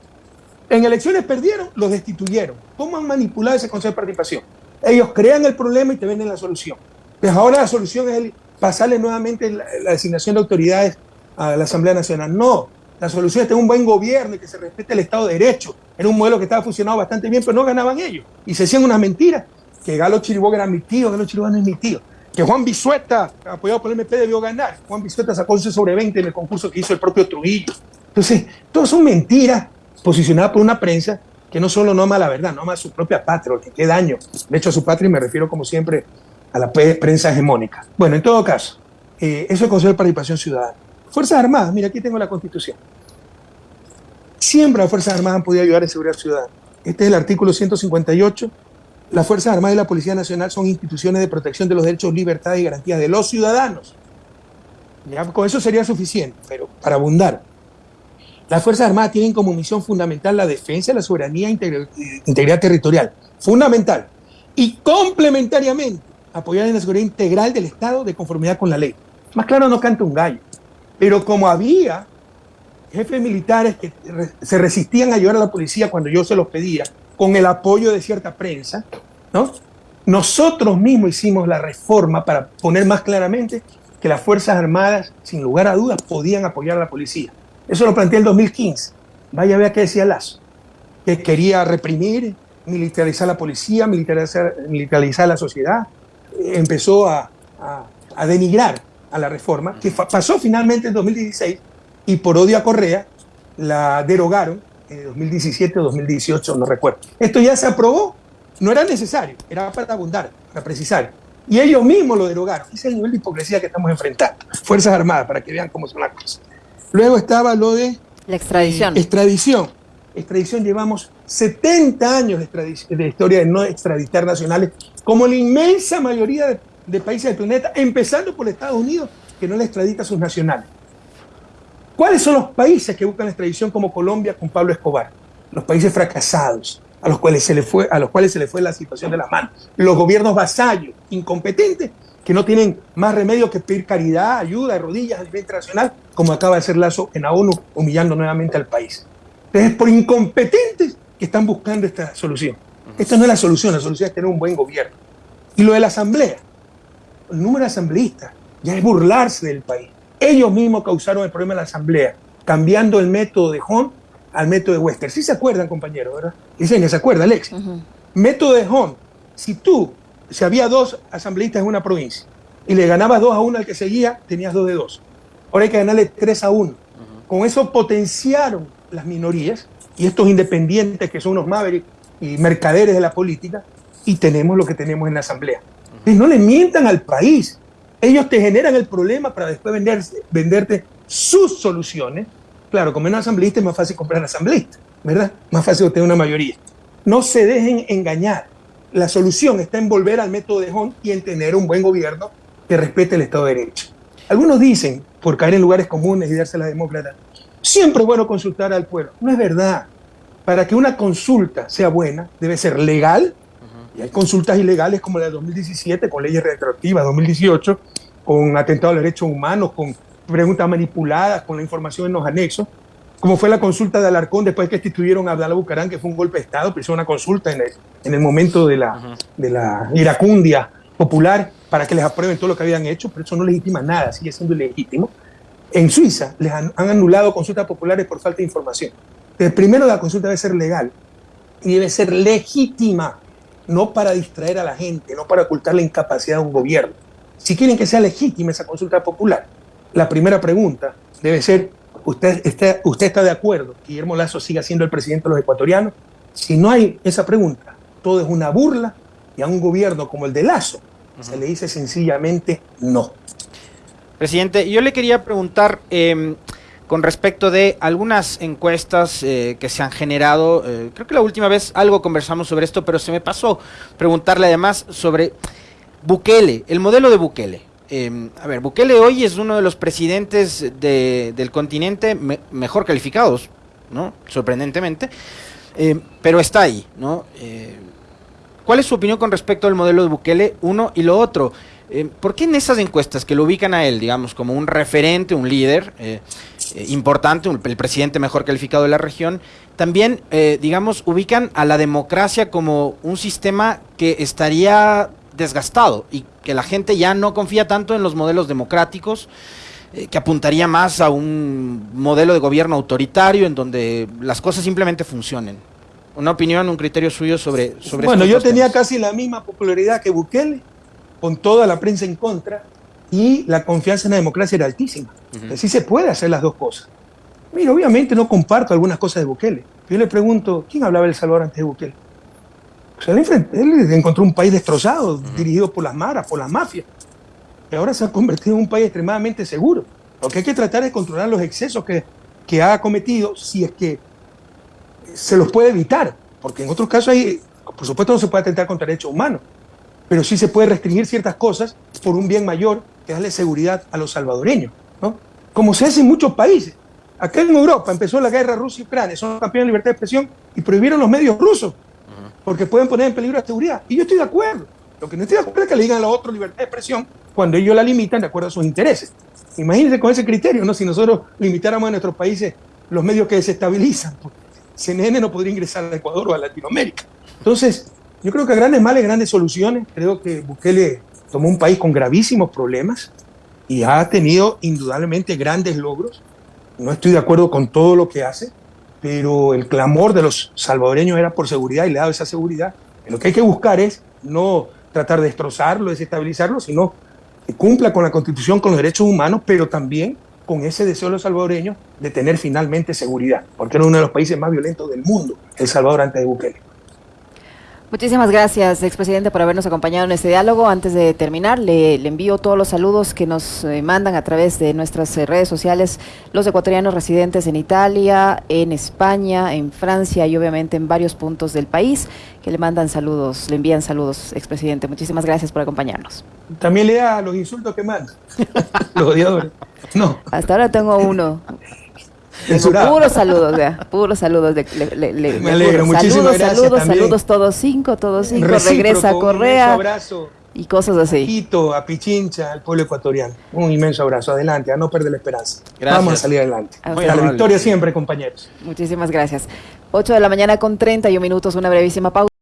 En elecciones perdieron, los destituyeron. ¿Cómo han manipulado ese Consejo de Participación? Ellos crean el problema y te venden la solución. Pues ahora la solución es pasarle nuevamente la, designación de autoridades a la Asamblea Nacional. No, la solución es tener un buen gobierno y que se respete el Estado de Derecho. Era un modelo que estaba funcionando bastante bien, pero no ganaban ellos. Y se hacían unas mentiras. Que Galo Chiriboga era mi tío, Galo Chiriboga no es mi tío. Que Juan Bisueta, apoyado por el MP, debió ganar. Juan Bisueta sacó 11 sobre 20 en el concurso que hizo el propio Trujillo. Entonces, todas son mentiras posicionadas por una prensa que no solo no ama la verdad, no ama a su propia patria, que qué daño. De hecho, a su patria me refiero, como siempre, a la prensa hegemónica. Bueno, en todo caso, eh, eso es el Consejo de Participación Ciudadana. Fuerzas Armadas, mira, aquí tengo la Constitución. Siempre las Fuerzas Armadas han podido ayudar en seguridad ciudadana. Este es el artículo 158. Las Fuerzas Armadas y la Policía Nacional son instituciones de protección de los derechos, libertades y garantías de los ciudadanos. Ya, con eso sería suficiente, pero para abundar. Las Fuerzas Armadas tienen como misión fundamental la defensa de la soberanía e integridad territorial. Fundamental. Y complementariamente, apoyar en la seguridad integral del Estado de conformidad con la ley. Más claro no canta un gallo. Pero como había jefes militares que se resistían a ayudar a la policía cuando yo se los pedía, con el apoyo de cierta prensa, ¿no? Nosotros mismos hicimos la reforma para poner más claramente que las Fuerzas Armadas, sin lugar a dudas, podían apoyar a la policía. Eso lo planteé en el 2015. Vaya a ver qué decía Lazo, que quería reprimir, militarizar la policía, militarizar, militarizar la sociedad. Empezó a denigrar a la reforma, que pasó finalmente en 2016 y por odio a Correa la derogaron en 2017 o 2018, no recuerdo. Esto ya se aprobó, no era necesario, era para abundar, para precisar. Y ellos mismos lo derogaron. Ese es el nivel de hipocresía que estamos enfrentando. Fuerzas Armadas, para que vean cómo son las cosas. Luego estaba lo de... La extradición. extradición. Extradición llevamos 70 años de, de, historia de no extraditar nacionales, como la inmensa mayoría de de países del planeta, empezando por Estados Unidos, que no le extradita a sus nacionales. ¿Cuáles son los países que buscan la extradición como Colombia con Pablo Escobar? Los países fracasados, a los cuales se le fue, a los cuales se fue la situación de las manos. Los gobiernos vasallos, incompetentes, que no tienen más remedio que pedir caridad, ayuda rodillas a nivel internacional, como acaba de hacer Lazo en la ONU, humillando nuevamente al país. Entonces, por incompetentes que están buscando esta solución. Esta no es la solución, la solución es tener un buen gobierno. Y lo de la asamblea, el número de asambleístas, ya es burlarse del país. Ellos mismos causaron el problema de la asamblea, cambiando el método de Hon al método de Wester. Sí se acuerdan, compañero, ¿verdad? Dicen que se acuerda, Alex. Método de Hon. Si tú, si había dos asambleístas en una provincia y le ganabas dos a uno al que seguía, tenías dos de dos. Ahora hay que ganarle tres a uno. Con eso potenciaron las minorías y estos independientes que son unos mavericks y mercaderes de la política y tenemos lo que tenemos en la asamblea. Y no le mientan al país. Ellos te generan el problema para después venderte sus soluciones. Claro, como un asambleísta es más fácil comprar asambleísta, ¿verdad? Más fácil obtener una mayoría. No se dejen engañar. La solución está en volver al método de Hunt y en tener un buen gobierno que respete el Estado de Derecho. Algunos dicen, por caer en lugares comunes y darse la demócrata, siempre es bueno consultar al pueblo. No es verdad. Para que una consulta sea buena, debe ser legal y hay consultas ilegales como la de 2017, con leyes retroactivas, 2018, con atentados a los derechos humanos, con preguntas manipuladas, con la información en los anexos, como fue la consulta de Alarcón después que instituyeron a Abdalá Bucarán, que fue un golpe de Estado, pero hizo una consulta en el, en el momento de la, de la iracundia popular para que les aprueben todo lo que habían hecho, pero eso no legitima nada, sigue siendo ilegítimo. En Suiza les han, han anulado consultas populares por falta de información. El primero, la consulta debe ser legal y debe ser legítima no para distraer a la gente, no para ocultar la incapacidad de un gobierno. Si quieren que sea legítima esa consulta popular, la primera pregunta debe ser, ¿usted está, usted está de acuerdo que Guillermo Lazo siga siendo el presidente de los ecuatorianos? Si no hay esa pregunta, todo es una burla y a un gobierno como el de Lazo se le dice sencillamente no. Presidente, yo le quería preguntar, em, con respecto de algunas encuestas eh, que se han generado. Eh, creo que la última vez algo conversamos sobre esto, pero se me pasó preguntarle además sobre Bukele, el modelo de Bukele. Em, a ver, Bukele hoy es uno de los presidentes del continente mejor calificados, ¿no? Sorprendentemente, em, pero está ahí, ¿no? Eh, ¿Cuál es su opinión con respecto al modelo de Bukele? Uno y lo otro. Em, ¿Por qué en esas encuestas que lo ubican a él, digamos, como un referente, un líder, eh, importante, el presidente mejor calificado de la región, también, eh, digamos, ubican a la democracia como un sistema que estaría desgastado y que la gente ya no confía tanto en los modelos democráticos, eh, que apuntaría más a un modelo de gobierno autoritario en donde las cosas simplemente funcionen. Una opinión, un criterio suyo sobre, sobre Bueno, yo tenía casi la misma popularidad que Bukele, con toda la prensa en contra, y la confianza en la democracia era altísima. Así se puede hacer las dos cosas. Mira, obviamente no comparto algunas cosas de Bukele. Yo le pregunto, ¿quién hablaba El Salvador antes de Bukele? O sea, él, encontró un país destrozado, dirigido por las maras, por las mafias. Y ahora se ha convertido en un país extremadamente seguro. Lo que hay que tratar es controlar los excesos que, que ha cometido si es que se los puede evitar. Porque en otros casos hay, por supuesto no se puede atentar contra derechos humanos, pero sí se puede restringir ciertas cosas por un bien mayor que darle seguridad a los salvadoreños. ¿no? Como se hace en muchos países. Acá en Europa empezó la guerra Rusia-Ucrania, son campeones de libertad de expresión y prohibieron los medios rusos porque pueden poner en peligro la seguridad. Y yo estoy de acuerdo. Lo que no estoy de acuerdo es que le digan a los otros libertad de expresión cuando ellos la limitan de acuerdo a sus intereses. Imagínense con ese criterio, ¿no? Si nosotros limitáramos a nuestros países los medios que desestabilizan, pues, CNN no podría ingresar a Ecuador o a Latinoamérica. Entonces, yo creo que a grandes males, grandes soluciones. Creo que Bukele tomó un país con gravísimos problemas y ha tenido indudablemente grandes logros. No estoy de acuerdo con todo lo que hace, pero el clamor de los salvadoreños era por seguridad y le ha dado esa seguridad. Lo que hay que buscar es no tratar de destrozarlo, desestabilizarlo, sino que cumpla con la constitución, con los derechos humanos, pero también con ese deseo de los salvadoreños de tener finalmente seguridad, porque era uno de los países más violentos del mundo, El Salvador antes de Bukele. Muchísimas gracias, expresidente, por habernos acompañado en este diálogo. Antes de terminar, le, envío todos los saludos que nos eh, mandan a través de nuestras eh, redes sociales los ecuatorianos residentes en Italia, en España, en Francia y obviamente en varios puntos del país que le mandan saludos, le envían saludos, expresidente. Muchísimas gracias por acompañarnos. También lea los insultos que mandan, los odiadores. No. Hasta ahora tengo uno. Puros saludos, vea, puros saludos. De, Me alegro, muchísimas saludos, gracias. Saludos, saludos, todos cinco, todos cinco. regresa a Correa. Un abrazo. Y cosas así. A Quito, a Pichincha, al pueblo ecuatoriano. Un inmenso abrazo. Adelante, a no perder la esperanza. Vamos a salir adelante. A la victoria siempre, compañeros. Muchísimas gracias. 8 de la mañana con 31 minutos, una brevísima pausa.